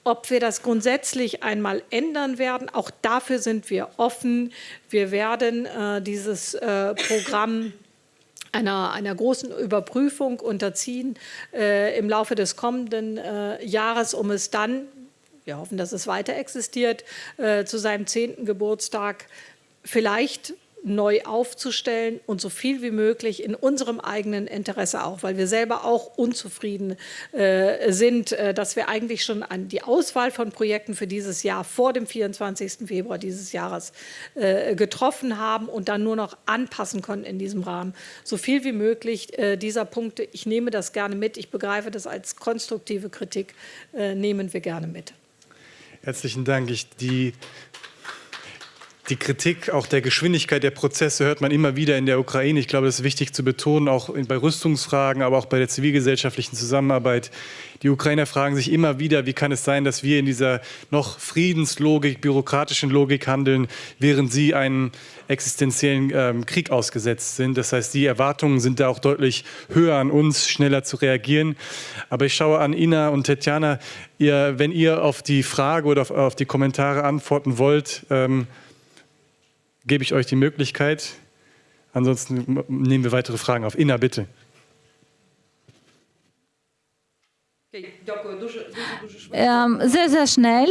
ob wir das grundsätzlich einmal ändern werden, auch dafür sind wir offen. Wir werden äh, dieses äh, Programm einer, einer großen Überprüfung unterziehen äh, im Laufe des kommenden äh, Jahres, um es dann, wir hoffen, dass es weiter existiert, äh, zu seinem zehnten Geburtstag vielleicht neu aufzustellen und so viel wie möglich in unserem eigenen Interesse auch, weil wir selber auch unzufrieden äh, sind, äh, dass wir eigentlich schon an die Auswahl von Projekten für dieses Jahr vor dem 24. Februar dieses Jahres äh, getroffen haben und dann nur noch anpassen konnten in diesem Rahmen. So viel wie möglich äh, dieser Punkte, ich nehme das gerne mit, ich begreife das als konstruktive Kritik, äh, nehmen wir gerne mit. Herzlichen Dank. Ich, die die Kritik auch der Geschwindigkeit der Prozesse hört man immer wieder in der Ukraine. Ich glaube, das ist wichtig zu betonen, auch bei Rüstungsfragen, aber auch bei der zivilgesellschaftlichen Zusammenarbeit. Die Ukrainer fragen sich immer wieder, wie kann es sein, dass wir in dieser noch Friedenslogik, bürokratischen Logik handeln, während sie einen existenziellen ähm, Krieg ausgesetzt sind. Das heißt, die Erwartungen sind da auch deutlich höher an uns, schneller zu reagieren. Aber ich schaue an Ina und Tetjana, ihr, wenn ihr auf die Frage oder auf, auf die Kommentare antworten wollt, ähm, gebe ich euch die Möglichkeit. Ansonsten nehmen wir weitere Fragen auf. Inna, bitte. Ähm, sehr, sehr schnell.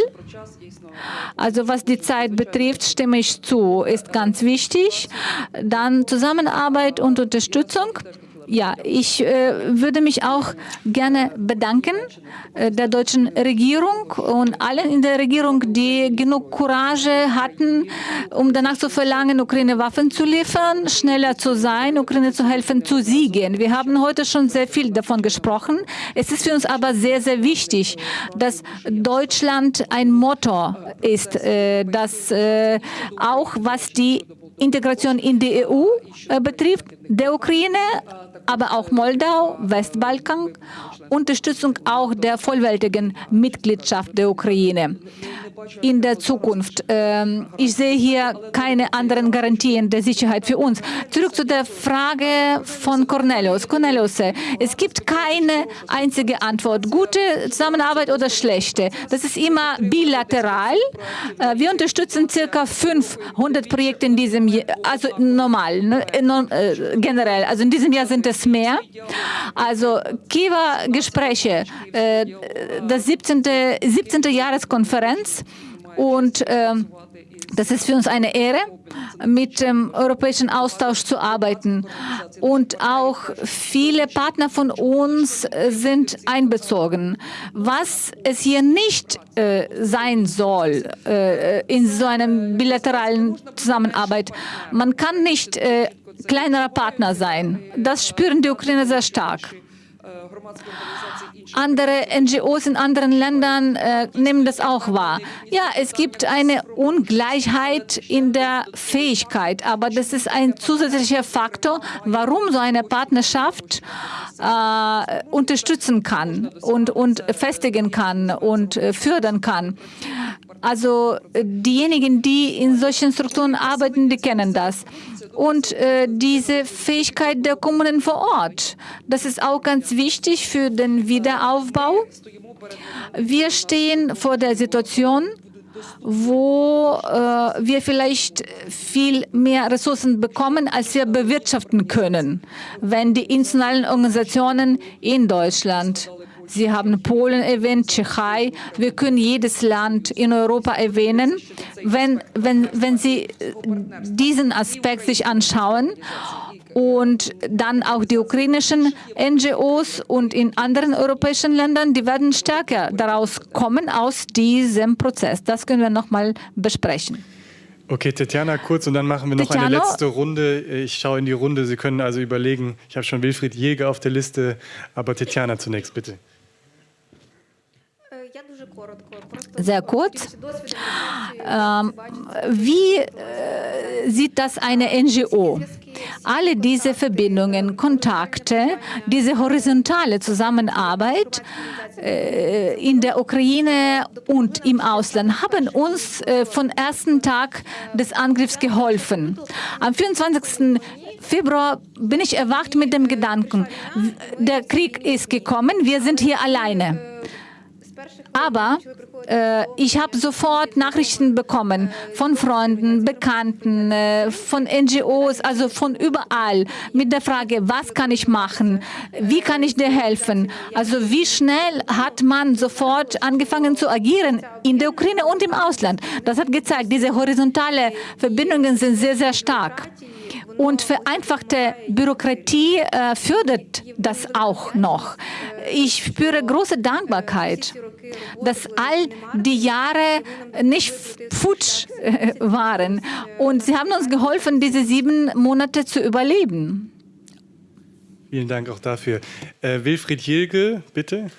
Also was die Zeit betrifft, stimme ich zu, ist ganz wichtig. Dann Zusammenarbeit und Unterstützung. Ja, ich äh, würde mich auch gerne bedanken äh, der deutschen Regierung und allen in der Regierung, die genug Courage hatten, um danach zu verlangen, Ukraine Waffen zu liefern, schneller zu sein, Ukraine zu helfen, zu siegen. Wir haben heute schon sehr viel davon gesprochen. Es ist für uns aber sehr, sehr wichtig, dass Deutschland ein Motto ist, äh, das äh, auch was die Integration in die EU äh, betrifft, der Ukraine, aber auch Moldau, Westbalkan, Unterstützung auch der vollwertigen Mitgliedschaft der Ukraine in der Zukunft. Ähm, ich sehe hier keine anderen Garantien der Sicherheit für uns. Zurück zu der Frage von Cornelius. Cornelius, es gibt keine einzige Antwort, gute Zusammenarbeit oder schlechte. Das ist immer bilateral. Äh, wir unterstützen circa 500 Projekte in diesem Jahr, also normal, ne, äh, generell. Also in diesem Jahr sind es mehr. Also Kiewer Gespräche, äh, das 17. 17. Jahreskonferenz und ähm, das ist für uns eine Ehre, mit dem europäischen Austausch zu arbeiten. Und auch viele Partner von uns sind einbezogen. Was es hier nicht äh, sein soll äh, in so einer bilateralen Zusammenarbeit, man kann nicht äh, kleinerer Partner sein. Das spüren die Ukrainer sehr stark. Andere NGOs in anderen Ländern äh, nehmen das auch wahr. Ja, es gibt eine Ungleichheit in der Fähigkeit, aber das ist ein zusätzlicher Faktor, warum so eine Partnerschaft äh, unterstützen kann und, und festigen kann und äh, fördern kann. Also diejenigen, die in solchen Strukturen arbeiten, die kennen das und äh, diese Fähigkeit der Kommunen vor Ort. Das ist auch ganz wichtig für den Wiederaufbau. Wir stehen vor der Situation, wo äh, wir vielleicht viel mehr Ressourcen bekommen, als wir bewirtschaften können, wenn die internationalen Organisationen in Deutschland Sie haben Polen erwähnt, Tschechei. Wir können jedes Land in Europa erwähnen. Wenn, wenn, wenn Sie diesen Aspekt sich anschauen und dann auch die ukrainischen NGOs und in anderen europäischen Ländern, die werden stärker daraus kommen aus diesem Prozess. Das können wir noch mal besprechen. Okay, Tetjana, kurz und dann machen wir noch Tetjana. eine letzte Runde. Ich schaue in die Runde. Sie können also überlegen. Ich habe schon Wilfried Jäger auf der Liste, aber Tetjana zunächst, bitte. Sehr kurz. Ähm, wie äh, sieht das eine NGO? Alle diese Verbindungen, Kontakte, diese horizontale Zusammenarbeit äh, in der Ukraine und im Ausland haben uns äh, von ersten Tag des Angriffs geholfen. Am 24. Februar bin ich erwacht mit dem Gedanken, der Krieg ist gekommen, wir sind hier alleine. Aber äh, ich habe sofort Nachrichten bekommen von Freunden, Bekannten, äh, von NGOs, also von überall mit der Frage, was kann ich machen, wie kann ich dir helfen. Also wie schnell hat man sofort angefangen zu agieren in der Ukraine und im Ausland. Das hat gezeigt, diese horizontale Verbindungen sind sehr, sehr stark. Und vereinfachte Bürokratie äh, fördert das auch noch. Ich spüre große Dankbarkeit, dass all die Jahre nicht futsch äh, waren. Und Sie haben uns geholfen, diese sieben Monate zu überleben. Vielen Dank auch dafür. Äh, Wilfried Jilge, bitte.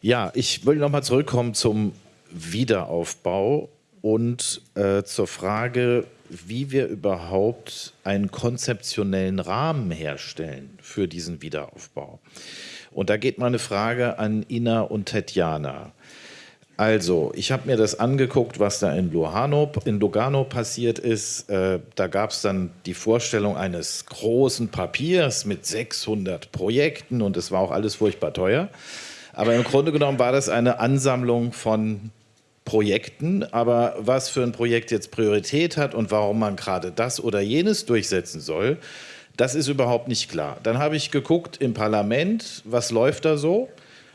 Ja, ich wollte noch mal zurückkommen zum Wiederaufbau und äh, zur Frage, wie wir überhaupt einen konzeptionellen Rahmen herstellen für diesen Wiederaufbau. Und da geht meine Frage an Ina und Tetjana. Also, ich habe mir das angeguckt, was da in, Lugano, in Lugano passiert ist. Äh, da gab es dann die Vorstellung eines großen Papiers mit 600 Projekten und es war auch alles furchtbar teuer. Aber im Grunde genommen war das eine Ansammlung von Projekten. Aber was für ein Projekt jetzt Priorität hat und warum man gerade das oder jenes durchsetzen soll, das ist überhaupt nicht klar. Dann habe ich geguckt im Parlament, was läuft da so?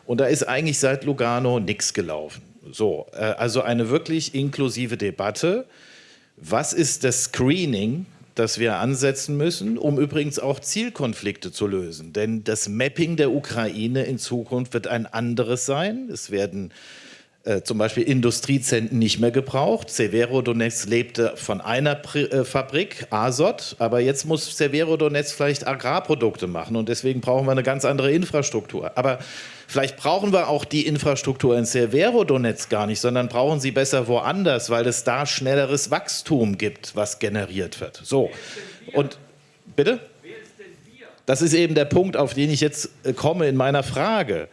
Und da ist eigentlich seit Lugano nichts gelaufen. So, äh, also eine wirklich inklusive Debatte. Was ist das Screening, das wir ansetzen müssen, um übrigens auch Zielkonflikte zu lösen? Denn das Mapping der Ukraine in Zukunft wird ein anderes sein. Es werden äh, zum Beispiel Industriezentren nicht mehr gebraucht. Severodonetsk lebte von einer Pri äh, Fabrik, Azot, aber jetzt muss Severodonetsk vielleicht Agrarprodukte machen und deswegen brauchen wir eine ganz andere Infrastruktur. Aber vielleicht brauchen wir auch die Infrastruktur in Severodonetsk gar nicht, sondern brauchen sie besser woanders, weil es da schnelleres Wachstum gibt, was generiert wird. So, und bitte? Das ist eben der Punkt, auf den ich jetzt äh, komme in meiner Frage.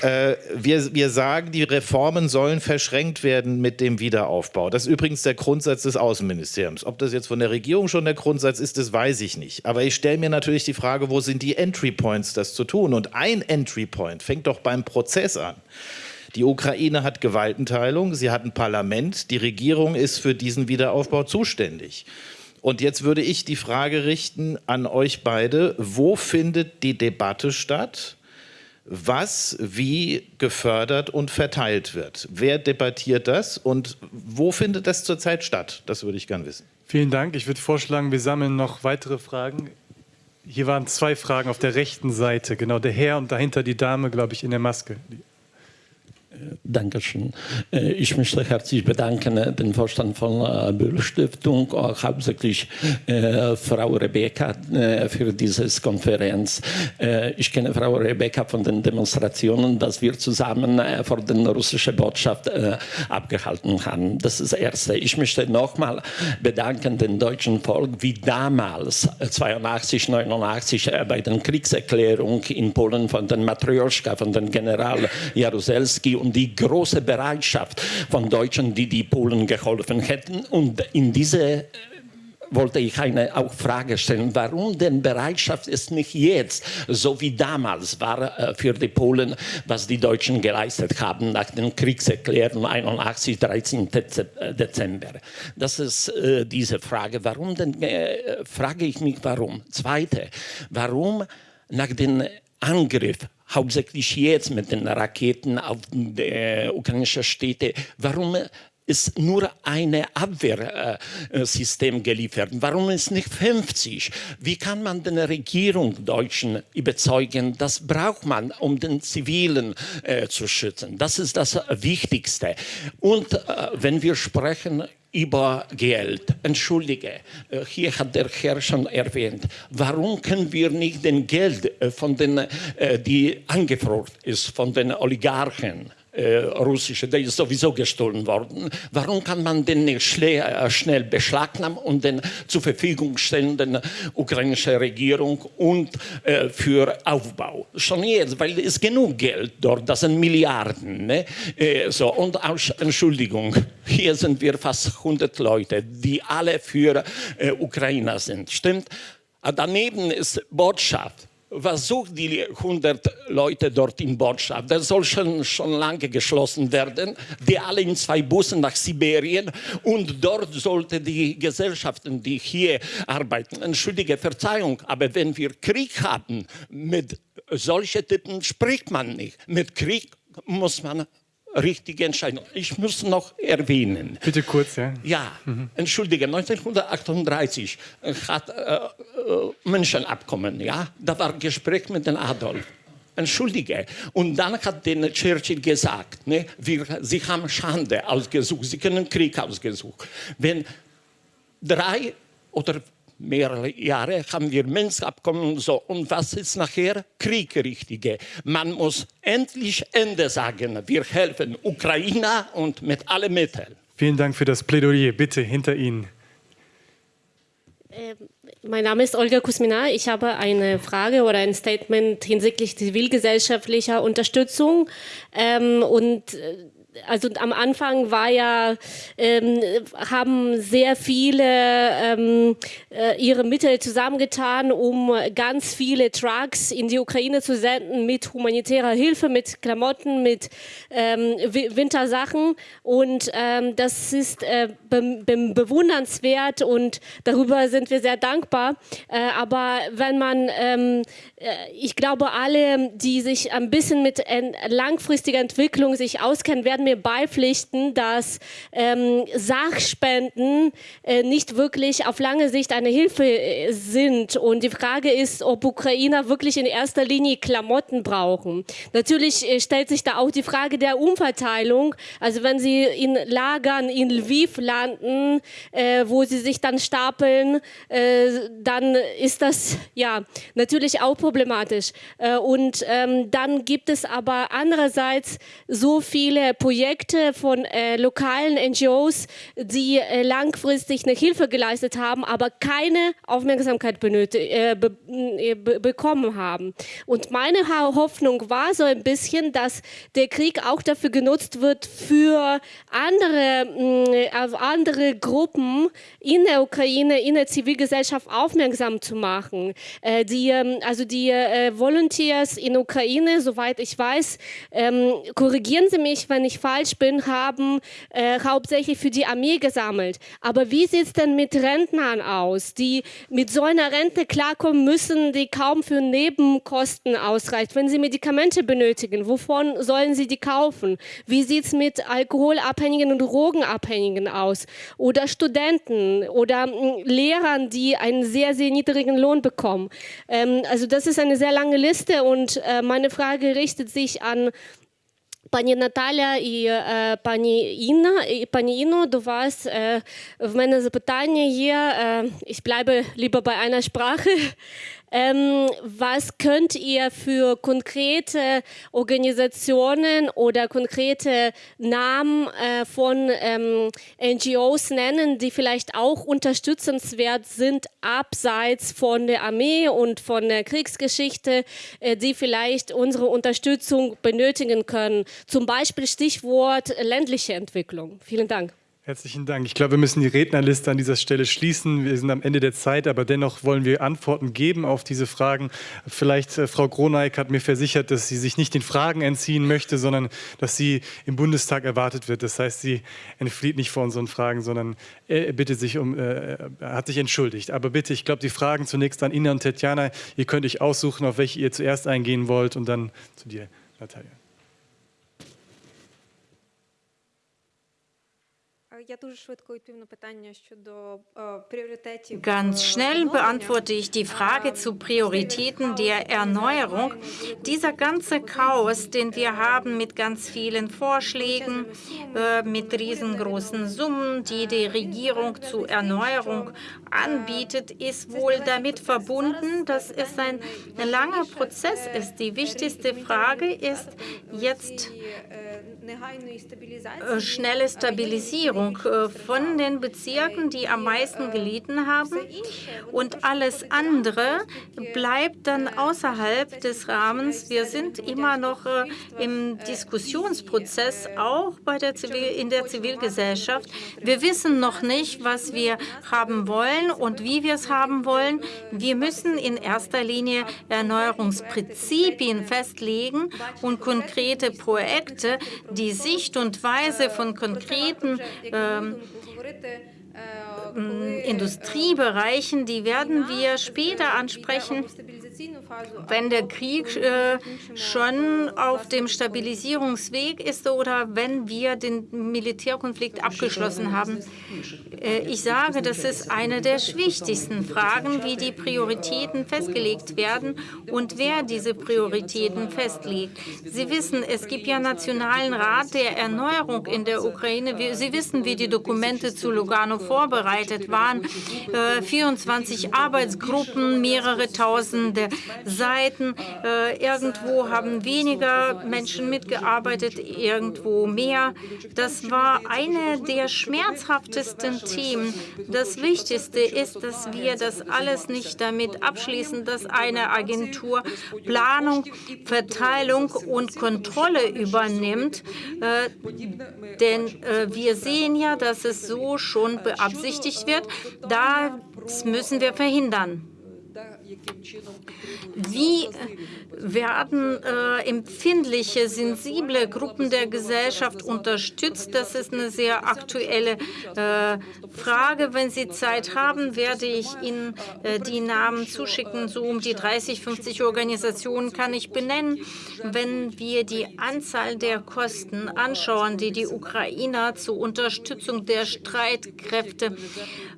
Äh, wir, wir sagen, die Reformen sollen verschränkt werden mit dem Wiederaufbau. Das ist übrigens der Grundsatz des Außenministeriums. Ob das jetzt von der Regierung schon der Grundsatz ist, das weiß ich nicht. Aber ich stelle mir natürlich die Frage, wo sind die Entry Points, das zu tun? Und ein Entry Point fängt doch beim Prozess an. Die Ukraine hat Gewaltenteilung, sie hat ein Parlament, die Regierung ist für diesen Wiederaufbau zuständig. Und jetzt würde ich die Frage richten an euch beide, wo findet die Debatte statt? was wie gefördert und verteilt wird. Wer debattiert das und wo findet das zurzeit statt? Das würde ich gern wissen. Vielen Dank. Ich würde vorschlagen, wir sammeln noch weitere Fragen. Hier waren zwei Fragen auf der rechten Seite, genau der Herr und dahinter die Dame, glaube ich, in der Maske. Dankeschön. Äh, ich möchte herzlich bedanken, den Vorstand von äh, Böll Stiftung, auch hauptsächlich äh, Frau Rebecca für diese Konferenz. Ich kenne Frau Rebecca von den Demonstrationen, dass wir zusammen vor der russischen Botschaft abgehalten haben. Das ist das Erste. Ich möchte nochmal bedanken den deutschen Volk, wie damals 82, 89 bei der Kriegserklärung in Polen von den Matrioschka, von den General Jaruzelski und die große Bereitschaft von Deutschen, die die Polen geholfen hätten. Und in diese äh, wollte ich eine auch Frage stellen, warum denn Bereitschaft ist nicht jetzt, so wie damals war äh, für die Polen, was die Deutschen geleistet haben nach den Kriegserklärungen 81, 13. Dezember. Das ist äh, diese Frage. Warum denn, äh, frage ich mich, warum? Zweite, warum nach dem Angriff hauptsächlich jetzt mit den Raketen auf die äh, ukrainische Städte. Warum ist nur ein Abwehrsystem geliefert. Warum ist nicht 50? Wie kann man den Regierung Deutschen überzeugen, das braucht man, um den Zivilen äh, zu schützen? Das ist das Wichtigste. Und äh, wenn wir sprechen über Geld. Entschuldige, äh, hier hat der Herr schon erwähnt, warum können wir nicht den Geld äh, von den, äh, die angefroren ist, von den Oligarchen, äh, russische, der ist sowieso gestohlen worden. Warum kann man den nicht schnell, äh, schnell beschlagnahmen und den zur Verfügung stellen, der ukrainischen Regierung und äh, für Aufbau? Schon jetzt, weil es genug Geld dort, das sind Milliarden. Ne? Äh, so, und auch, Entschuldigung, hier sind wir fast 100 Leute, die alle für äh, Ukrainer sind. Stimmt? Daneben ist Botschaft was sucht die 100 Leute dort in Botschaft? Das soll schon, schon lange geschlossen werden, die alle in zwei Bussen nach Sibirien und dort sollte die Gesellschaften, die hier arbeiten, entschuldige Verzeihung, aber wenn wir Krieg haben, mit solchen Typen spricht man nicht. Mit Krieg muss man richtige Entscheidung. Ich muss noch erwähnen. Bitte kurz, ja. Ja, mhm. entschuldige, 1938 hat äh, äh, Menschenabkommen, ja, da war Gespräch mit dem Adolf. Entschuldige. Und dann hat den Churchill gesagt, ne, wir, Sie haben Schande ausgesucht, Sie können Krieg ausgesucht. Wenn drei oder mehrere Jahre haben wir Minsk-Abkommen und so. Und was ist nachher? Krieg, richtige. Man muss endlich Ende sagen. Wir helfen Ukraine und mit allen Mitteln. Vielen Dank für das Plädoyer. Bitte hinter Ihnen. Ähm, mein Name ist Olga Kusmina. Ich habe eine Frage oder ein Statement hinsichtlich zivilgesellschaftlicher Unterstützung. Ähm, und äh, also am Anfang war ja, ähm, haben sehr viele ähm, äh, ihre Mittel zusammengetan, um ganz viele Trucks in die Ukraine zu senden mit humanitärer Hilfe, mit Klamotten, mit ähm, Wintersachen. Und ähm, das ist äh, be be bewundernswert und darüber sind wir sehr dankbar. Äh, aber wenn man, ähm, äh, ich glaube, alle, die sich ein bisschen mit langfristiger Entwicklung sich auskennen, werden mir beipflichten, dass ähm, Sachspenden äh, nicht wirklich auf lange Sicht eine Hilfe äh, sind. Und die Frage ist, ob Ukrainer wirklich in erster Linie Klamotten brauchen. Natürlich äh, stellt sich da auch die Frage der Umverteilung. Also wenn sie in Lagern in Lviv landen, äh, wo sie sich dann stapeln, äh, dann ist das ja natürlich auch problematisch. Und ähm, dann gibt es aber andererseits so viele Projekte, Projekte von äh, lokalen NGOs, die äh, langfristig eine Hilfe geleistet haben, aber keine Aufmerksamkeit äh, be äh, be bekommen haben. Und meine Hoffnung war so ein bisschen, dass der Krieg auch dafür genutzt wird, für andere, andere Gruppen in der Ukraine, in der Zivilgesellschaft aufmerksam zu machen. Äh, die, ähm, also die äh, Volunteers in Ukraine, soweit ich weiß, ähm, korrigieren Sie mich, wenn ich falsch bin, haben äh, hauptsächlich für die Armee gesammelt. Aber wie sieht es denn mit Rentnern aus, die mit so einer Rente klarkommen müssen, die kaum für Nebenkosten ausreicht? Wenn sie Medikamente benötigen, wovon sollen sie die kaufen? Wie sieht es mit Alkoholabhängigen und Drogenabhängigen aus? Oder Studenten oder äh, Lehrern, die einen sehr, sehr niedrigen Lohn bekommen? Ähm, also das ist eine sehr lange Liste und äh, meine Frage richtet sich an Пані Наталя і е, пані Інна, і пані Інно, до вас е, в мене запитання є. Е, ich bleibe lieber bei einer Sprache. Ähm, was könnt ihr für konkrete Organisationen oder konkrete Namen äh, von ähm, NGOs nennen, die vielleicht auch unterstützenswert sind, abseits von der Armee und von der Kriegsgeschichte, äh, die vielleicht unsere Unterstützung benötigen können? Zum Beispiel Stichwort ländliche Entwicklung. Vielen Dank. Herzlichen Dank. Ich glaube, wir müssen die Rednerliste an dieser Stelle schließen. Wir sind am Ende der Zeit, aber dennoch wollen wir Antworten geben auf diese Fragen. Vielleicht, äh, Frau Groneik hat mir versichert, dass sie sich nicht den Fragen entziehen möchte, sondern dass sie im Bundestag erwartet wird. Das heißt, sie entflieht nicht vor unseren Fragen, sondern äh, bittet sich um, äh, hat sich entschuldigt. Aber bitte, ich glaube, die Fragen zunächst an Ina und Tetjana. Ihr könnt euch aussuchen, auf welche ihr zuerst eingehen wollt und dann zu dir, Natalia. Ganz schnell beantworte ich die Frage zu Prioritäten der Erneuerung. Dieser ganze Chaos, den wir haben mit ganz vielen Vorschlägen, äh, mit riesengroßen Summen, die die Regierung zur Erneuerung anbietet, ist wohl damit verbunden, dass es ein langer Prozess ist. Die wichtigste Frage ist jetzt äh, schnelle Stabilisierung äh, von den Bezirken, die am meisten gelitten haben. Und alles andere bleibt dann außerhalb des Rahmens. Wir sind immer noch äh, im Diskussionsprozess, auch bei der Zivil in der Zivilgesellschaft. Wir wissen noch nicht, was wir haben wollen und wie wir es haben wollen. Wir müssen in erster Linie Erneuerungsprinzipien festlegen und konkrete Projekte, die Sicht und Weise von konkreten ähm, Industriebereichen, die werden wir später ansprechen. Wenn der Krieg äh, schon auf dem Stabilisierungsweg ist oder wenn wir den Militärkonflikt abgeschlossen haben. Äh, ich sage, das ist eine der wichtigsten Fragen, wie die Prioritäten festgelegt werden und wer diese Prioritäten festlegt. Sie wissen, es gibt ja Nationalen Rat der Erneuerung in der Ukraine. Sie wissen, wie die Dokumente zu Lugano vorbereitet waren. 24 äh, Arbeitsgruppen, mehrere tausende Seiten. Äh, irgendwo haben weniger Menschen mitgearbeitet, irgendwo mehr. Das war eine der schmerzhaftesten Themen. Das Wichtigste ist, dass wir das alles nicht damit abschließen, dass eine Agentur Planung, Verteilung und Kontrolle übernimmt. Äh, denn äh, wir sehen ja, dass es so schon beabsichtigt wird. Das müssen wir verhindern. Wie werden äh, empfindliche, sensible Gruppen der Gesellschaft unterstützt? Das ist eine sehr aktuelle äh, Frage. Wenn Sie Zeit haben, werde ich Ihnen äh, die Namen zuschicken. So um die 30, 50 Organisationen kann ich benennen. Wenn wir die Anzahl der Kosten anschauen, die die Ukrainer zur Unterstützung der Streitkräfte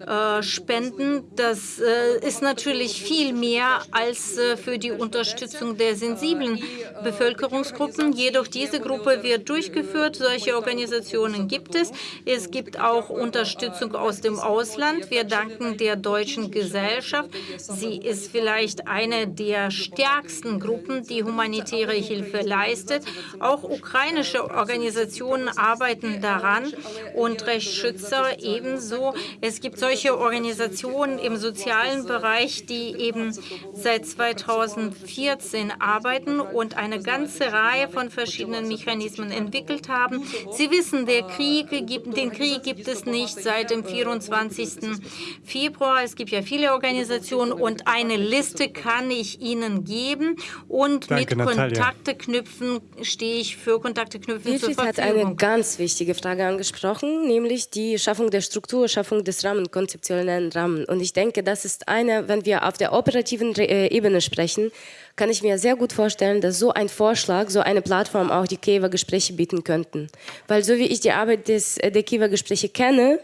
äh, spenden, das äh, ist natürlich viel mehr als äh, für die Unterstützung der sensiblen Bevölkerungsgruppen. Jedoch diese Gruppe wird durchgeführt. Solche Organisationen gibt es. Es gibt auch Unterstützung aus dem Ausland. Wir danken der deutschen Gesellschaft. Sie ist vielleicht eine der stärksten Gruppen, die humanitäre Hilfe leistet. Auch ukrainische Organisationen arbeiten daran und Rechtsschützer ebenso. Es gibt solche Organisationen im sozialen Bereich, die eben seit 2014 arbeiten und eine ganze Reihe von verschiedenen Mechanismen entwickelt haben. Sie wissen, der Krieg gibt, den Krieg gibt es nicht seit dem 24. Februar. Es gibt ja viele Organisationen und eine Liste kann ich Ihnen geben und Danke, mit. Kontakte knüpfen stehe ich für Kontakte knüpfen Wilfried zur Verfügung. hat eine ganz wichtige Frage angesprochen, nämlich die Schaffung der Struktur, Schaffung des Rahmen, konzeptionellen Rahmen. Und ich denke, das ist eine, wenn wir auf der operativen äh, Ebene sprechen, kann ich mir sehr gut vorstellen, dass so ein Vorschlag, so eine Plattform auch die Kiewer Gespräche bieten könnten. Weil so wie ich die Arbeit des, äh, der Kiewer Gespräche kenne,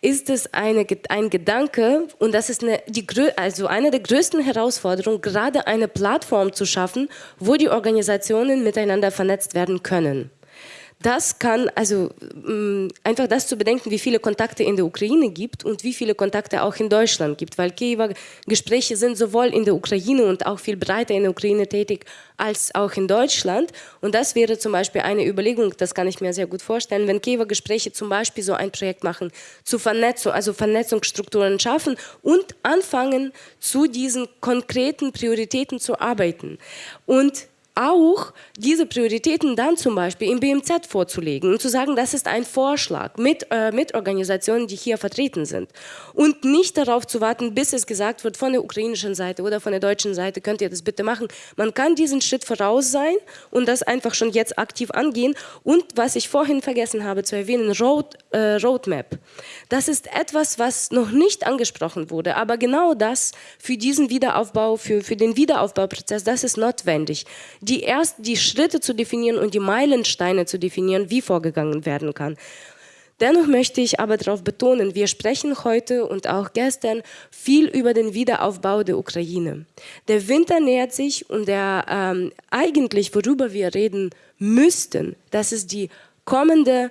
ist es eine, ein Gedanke und das ist eine, die, also eine der größten Herausforderungen, gerade eine Plattform zu schaffen, wo die Organisationen miteinander vernetzt werden können. Das kann, also mm, einfach das zu bedenken, wie viele Kontakte in der Ukraine gibt und wie viele Kontakte auch in Deutschland gibt, weil Kiewer Gespräche sind sowohl in der Ukraine und auch viel breiter in der Ukraine tätig als auch in Deutschland. Und das wäre zum Beispiel eine Überlegung, das kann ich mir sehr gut vorstellen, wenn Kiewer Gespräche zum Beispiel so ein Projekt machen, zu Vernetzung, also Vernetzungsstrukturen schaffen und anfangen, zu diesen konkreten Prioritäten zu arbeiten. Und auch diese Prioritäten dann zum Beispiel im BMZ vorzulegen und zu sagen, das ist ein Vorschlag mit, äh, mit Organisationen, die hier vertreten sind. Und nicht darauf zu warten, bis es gesagt wird von der ukrainischen Seite oder von der deutschen Seite, könnt ihr das bitte machen. Man kann diesen Schritt voraus sein und das einfach schon jetzt aktiv angehen. Und was ich vorhin vergessen habe zu erwähnen, Road, äh, Roadmap. Das ist etwas, was noch nicht angesprochen wurde, aber genau das für diesen Wiederaufbau, für, für den Wiederaufbauprozess, das ist notwendig die erst die Schritte zu definieren und die Meilensteine zu definieren, wie vorgegangen werden kann. Dennoch möchte ich aber darauf betonen, wir sprechen heute und auch gestern viel über den Wiederaufbau der Ukraine. Der Winter nähert sich und der ähm, eigentlich, worüber wir reden müssten, das ist die kommende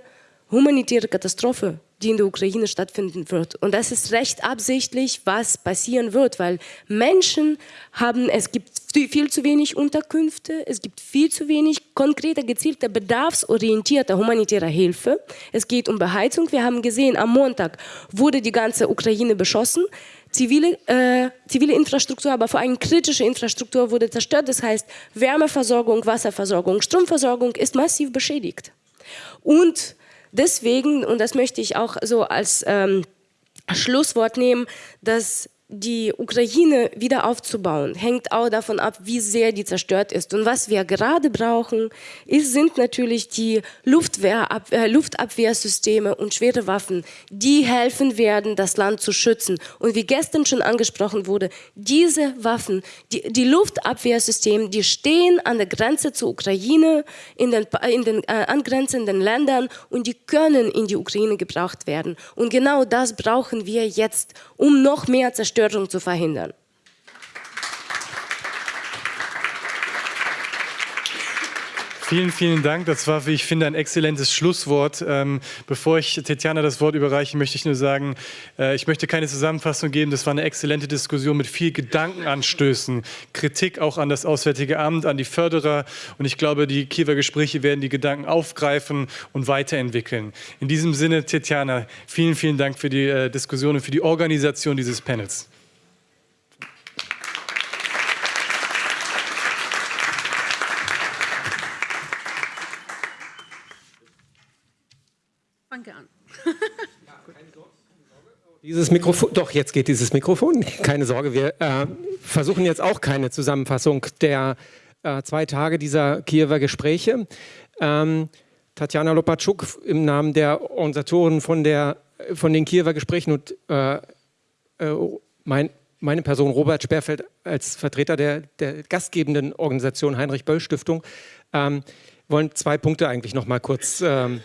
humanitäre Katastrophe die in der Ukraine stattfinden wird. Und das ist recht absichtlich, was passieren wird, weil Menschen haben, es gibt viel zu wenig Unterkünfte, es gibt viel zu wenig konkrete, gezielte, bedarfsorientierte humanitäre Hilfe. Es geht um Beheizung. Wir haben gesehen, am Montag wurde die ganze Ukraine beschossen. Zivile, äh, zivile Infrastruktur, aber vor allem kritische Infrastruktur wurde zerstört. Das heißt, Wärmeversorgung, Wasserversorgung, Stromversorgung ist massiv beschädigt. Und Deswegen, und das möchte ich auch so als ähm, Schlusswort nehmen, dass die Ukraine wieder aufzubauen, hängt auch davon ab, wie sehr die zerstört ist. Und was wir gerade brauchen, ist, sind natürlich die Luftwehrab äh, Luftabwehrsysteme und schwere Waffen, die helfen werden, das Land zu schützen. Und wie gestern schon angesprochen wurde, diese Waffen, die, die Luftabwehrsysteme, die stehen an der Grenze zur Ukraine, in den, in den äh, angrenzenden Ländern und die können in die Ukraine gebraucht werden. Und genau das brauchen wir jetzt, um noch mehr Zerstörung Zerstörung zu verhindern. Vielen, vielen Dank. Das war, wie ich finde, ein exzellentes Schlusswort. Ähm, bevor ich Tetjana das Wort überreiche, möchte ich nur sagen, äh, ich möchte keine Zusammenfassung geben. Das war eine exzellente Diskussion mit viel Gedankenanstößen, Kritik auch an das Auswärtige Amt, an die Förderer. Und ich glaube, die Kiewer Gespräche werden die Gedanken aufgreifen und weiterentwickeln. In diesem Sinne, Tetjana, vielen, vielen Dank für die äh, Diskussion und für die Organisation dieses Panels. Dieses Mikrofon, doch, jetzt geht dieses Mikrofon. Keine Sorge, wir äh, versuchen jetzt auch keine Zusammenfassung der äh, zwei Tage dieser Kiewer Gespräche. Ähm, Tatjana Lopatschuk im Namen der Organisatoren von, der, von den Kiewer Gesprächen und äh, äh mein, meine Person Robert Sperrfeld als Vertreter der, der gastgebenden Organisation Heinrich Böll Stiftung ähm, wollen zwei Punkte eigentlich noch mal kurz ähm,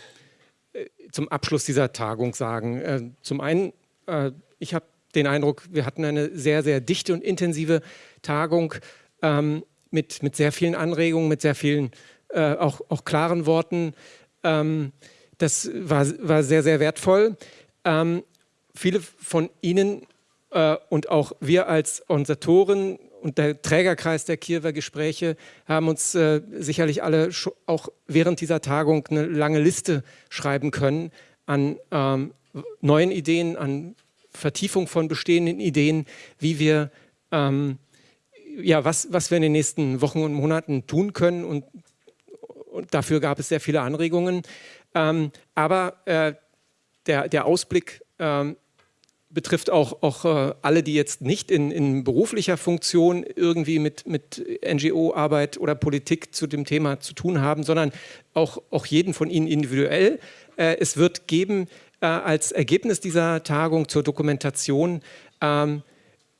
äh, zum Abschluss dieser Tagung sagen. Äh, zum einen äh, ich habe den Eindruck, wir hatten eine sehr, sehr dichte und intensive Tagung ähm, mit, mit sehr vielen Anregungen, mit sehr vielen äh, auch, auch klaren Worten. Ähm, das war, war sehr, sehr wertvoll. Ähm, viele von Ihnen äh, und auch wir als Organisatoren und der Trägerkreis der Kiewer Gespräche haben uns äh, sicherlich alle auch während dieser Tagung eine lange Liste schreiben können an ähm, neuen Ideen, an Vertiefung von bestehenden Ideen, wie wir, ähm, ja, was, was wir in den nächsten Wochen und Monaten tun können. Und, und dafür gab es sehr viele Anregungen. Ähm, aber äh, der, der Ausblick ähm, betrifft auch, auch äh, alle, die jetzt nicht in, in beruflicher Funktion irgendwie mit, mit NGO-Arbeit oder Politik zu dem Thema zu tun haben, sondern auch, auch jeden von Ihnen individuell. Äh, es wird geben äh, als Ergebnis dieser Tagung zur Dokumentation ähm,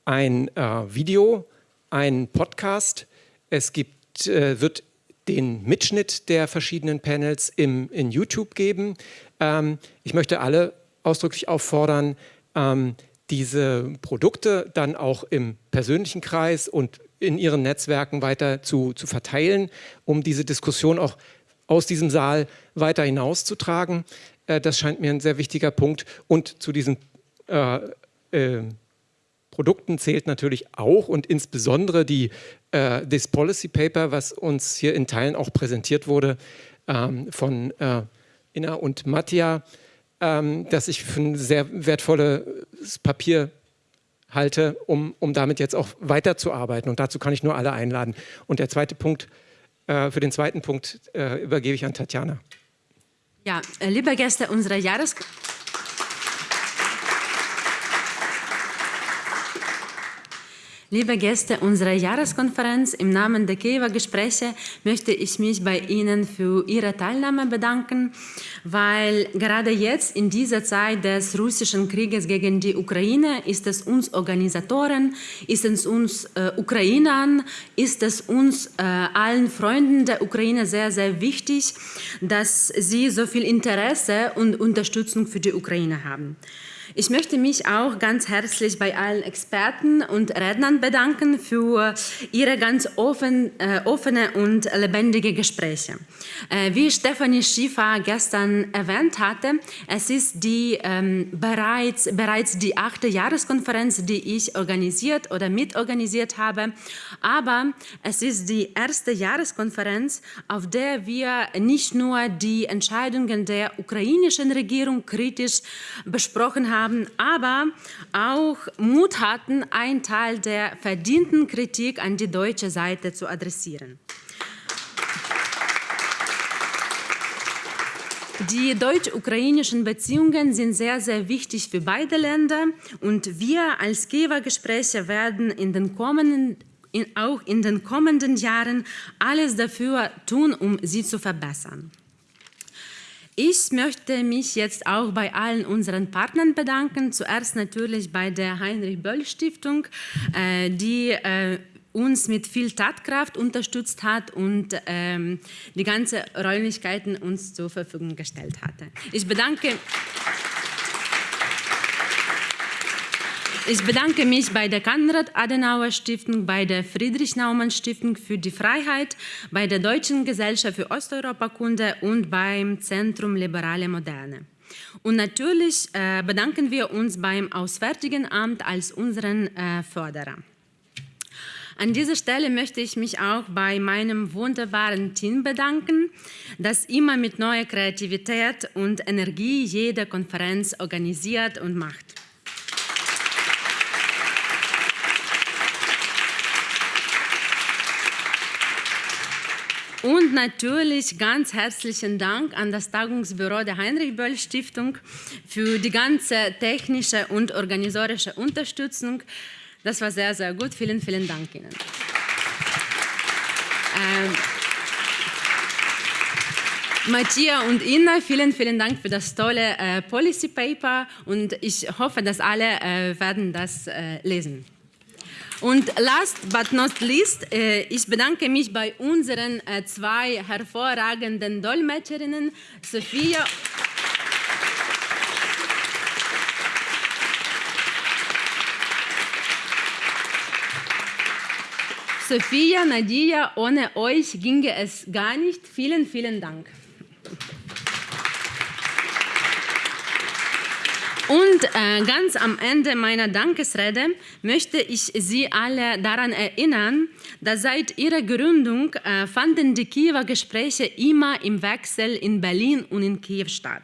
ein äh, Video, ein Podcast. Es gibt, äh, wird den Mitschnitt der verschiedenen Panels im, in YouTube geben. Ähm, ich möchte alle ausdrücklich auffordern, ähm, diese Produkte dann auch im persönlichen Kreis und in ihren Netzwerken weiter zu, zu verteilen, um diese Diskussion auch aus diesem Saal weiter hinauszutragen. Äh, das scheint mir ein sehr wichtiger Punkt. Und zu diesen äh, äh, Produkten zählt natürlich auch und insbesondere die, äh, das Policy Paper, was uns hier in Teilen auch präsentiert wurde ähm, von äh, Inna und Mattia, ähm, das ich für ein sehr wertvolles Papier halte, um, um damit jetzt auch weiterzuarbeiten. Und dazu kann ich nur alle einladen. Und der zweite Punkt, äh, für den zweiten Punkt übergebe ich an Tatjana. Ja, äh, liebe Gäste unserer Jahres... Liebe Gäste unserer Jahreskonferenz, im Namen der Kiewer Gespräche möchte ich mich bei Ihnen für Ihre Teilnahme bedanken, weil gerade jetzt in dieser Zeit des russischen Krieges gegen die Ukraine ist es uns Organisatoren, ist es uns äh, Ukrainern, ist es uns äh, allen Freunden der Ukraine sehr, sehr wichtig, dass sie so viel Interesse und Unterstützung für die Ukraine haben. Ich möchte mich auch ganz herzlich bei allen Experten und Rednern bedanken für ihre ganz offen, äh, offene und lebendige Gespräche. Äh, wie Stefanie Schiefer gestern erwähnt hatte, es ist die, ähm, bereits, bereits die achte Jahreskonferenz, die ich organisiert oder mitorganisiert habe, aber es ist die erste Jahreskonferenz, auf der wir nicht nur die Entscheidungen der ukrainischen Regierung kritisch besprochen haben, haben, aber auch Mut hatten, einen Teil der verdienten Kritik an die deutsche Seite zu adressieren. Die deutsch-ukrainischen Beziehungen sind sehr, sehr wichtig für beide Länder und wir als Kiewer-Gespräche werden in den kommenden in, auch in den kommenden Jahren alles dafür tun, um sie zu verbessern. Ich möchte mich jetzt auch bei allen unseren Partnern bedanken. Zuerst natürlich bei der Heinrich-Böll-Stiftung, äh, die äh, uns mit viel Tatkraft unterstützt hat und ähm, die ganzen Räumlichkeiten uns zur Verfügung gestellt hatte. Ich bedanke Ich bedanke mich bei der Konrad-Adenauer-Stiftung, bei der Friedrich-Naumann-Stiftung für die Freiheit, bei der Deutschen Gesellschaft für Osteuropakunde und beim Zentrum Liberale Moderne. Und natürlich äh, bedanken wir uns beim Auswärtigen Amt als unseren äh, Förderer. An dieser Stelle möchte ich mich auch bei meinem wunderbaren Team bedanken, das immer mit neuer Kreativität und Energie jede Konferenz organisiert und macht. Und natürlich ganz herzlichen Dank an das Tagungsbüro der Heinrich-Böll-Stiftung für die ganze technische und organisatorische Unterstützung. Das war sehr, sehr gut. Vielen, vielen Dank Ihnen. Ähm, Matthias und Ina, vielen, vielen Dank für das tolle äh, Policy Paper und ich hoffe, dass alle äh, werden das äh, lesen. Und last but not least, äh, ich bedanke mich bei unseren äh, zwei hervorragenden Dolmetscherinnen, Sophia Sophia, Nadia, ohne euch ginge es gar nicht. Vielen, vielen Dank. Und äh, ganz am Ende meiner Dankesrede möchte ich Sie alle daran erinnern, dass seit ihrer Gründung äh, fanden die Kiewer Gespräche immer im Wechsel in Berlin und in Kiew statt.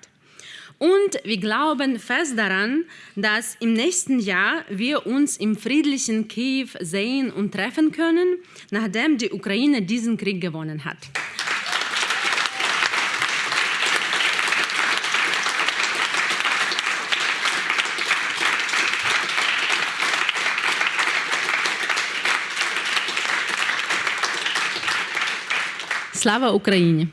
Und wir glauben fest daran, dass im nächsten Jahr wir uns im friedlichen Kiew sehen und treffen können, nachdem die Ukraine diesen Krieg gewonnen hat. Слава Україні!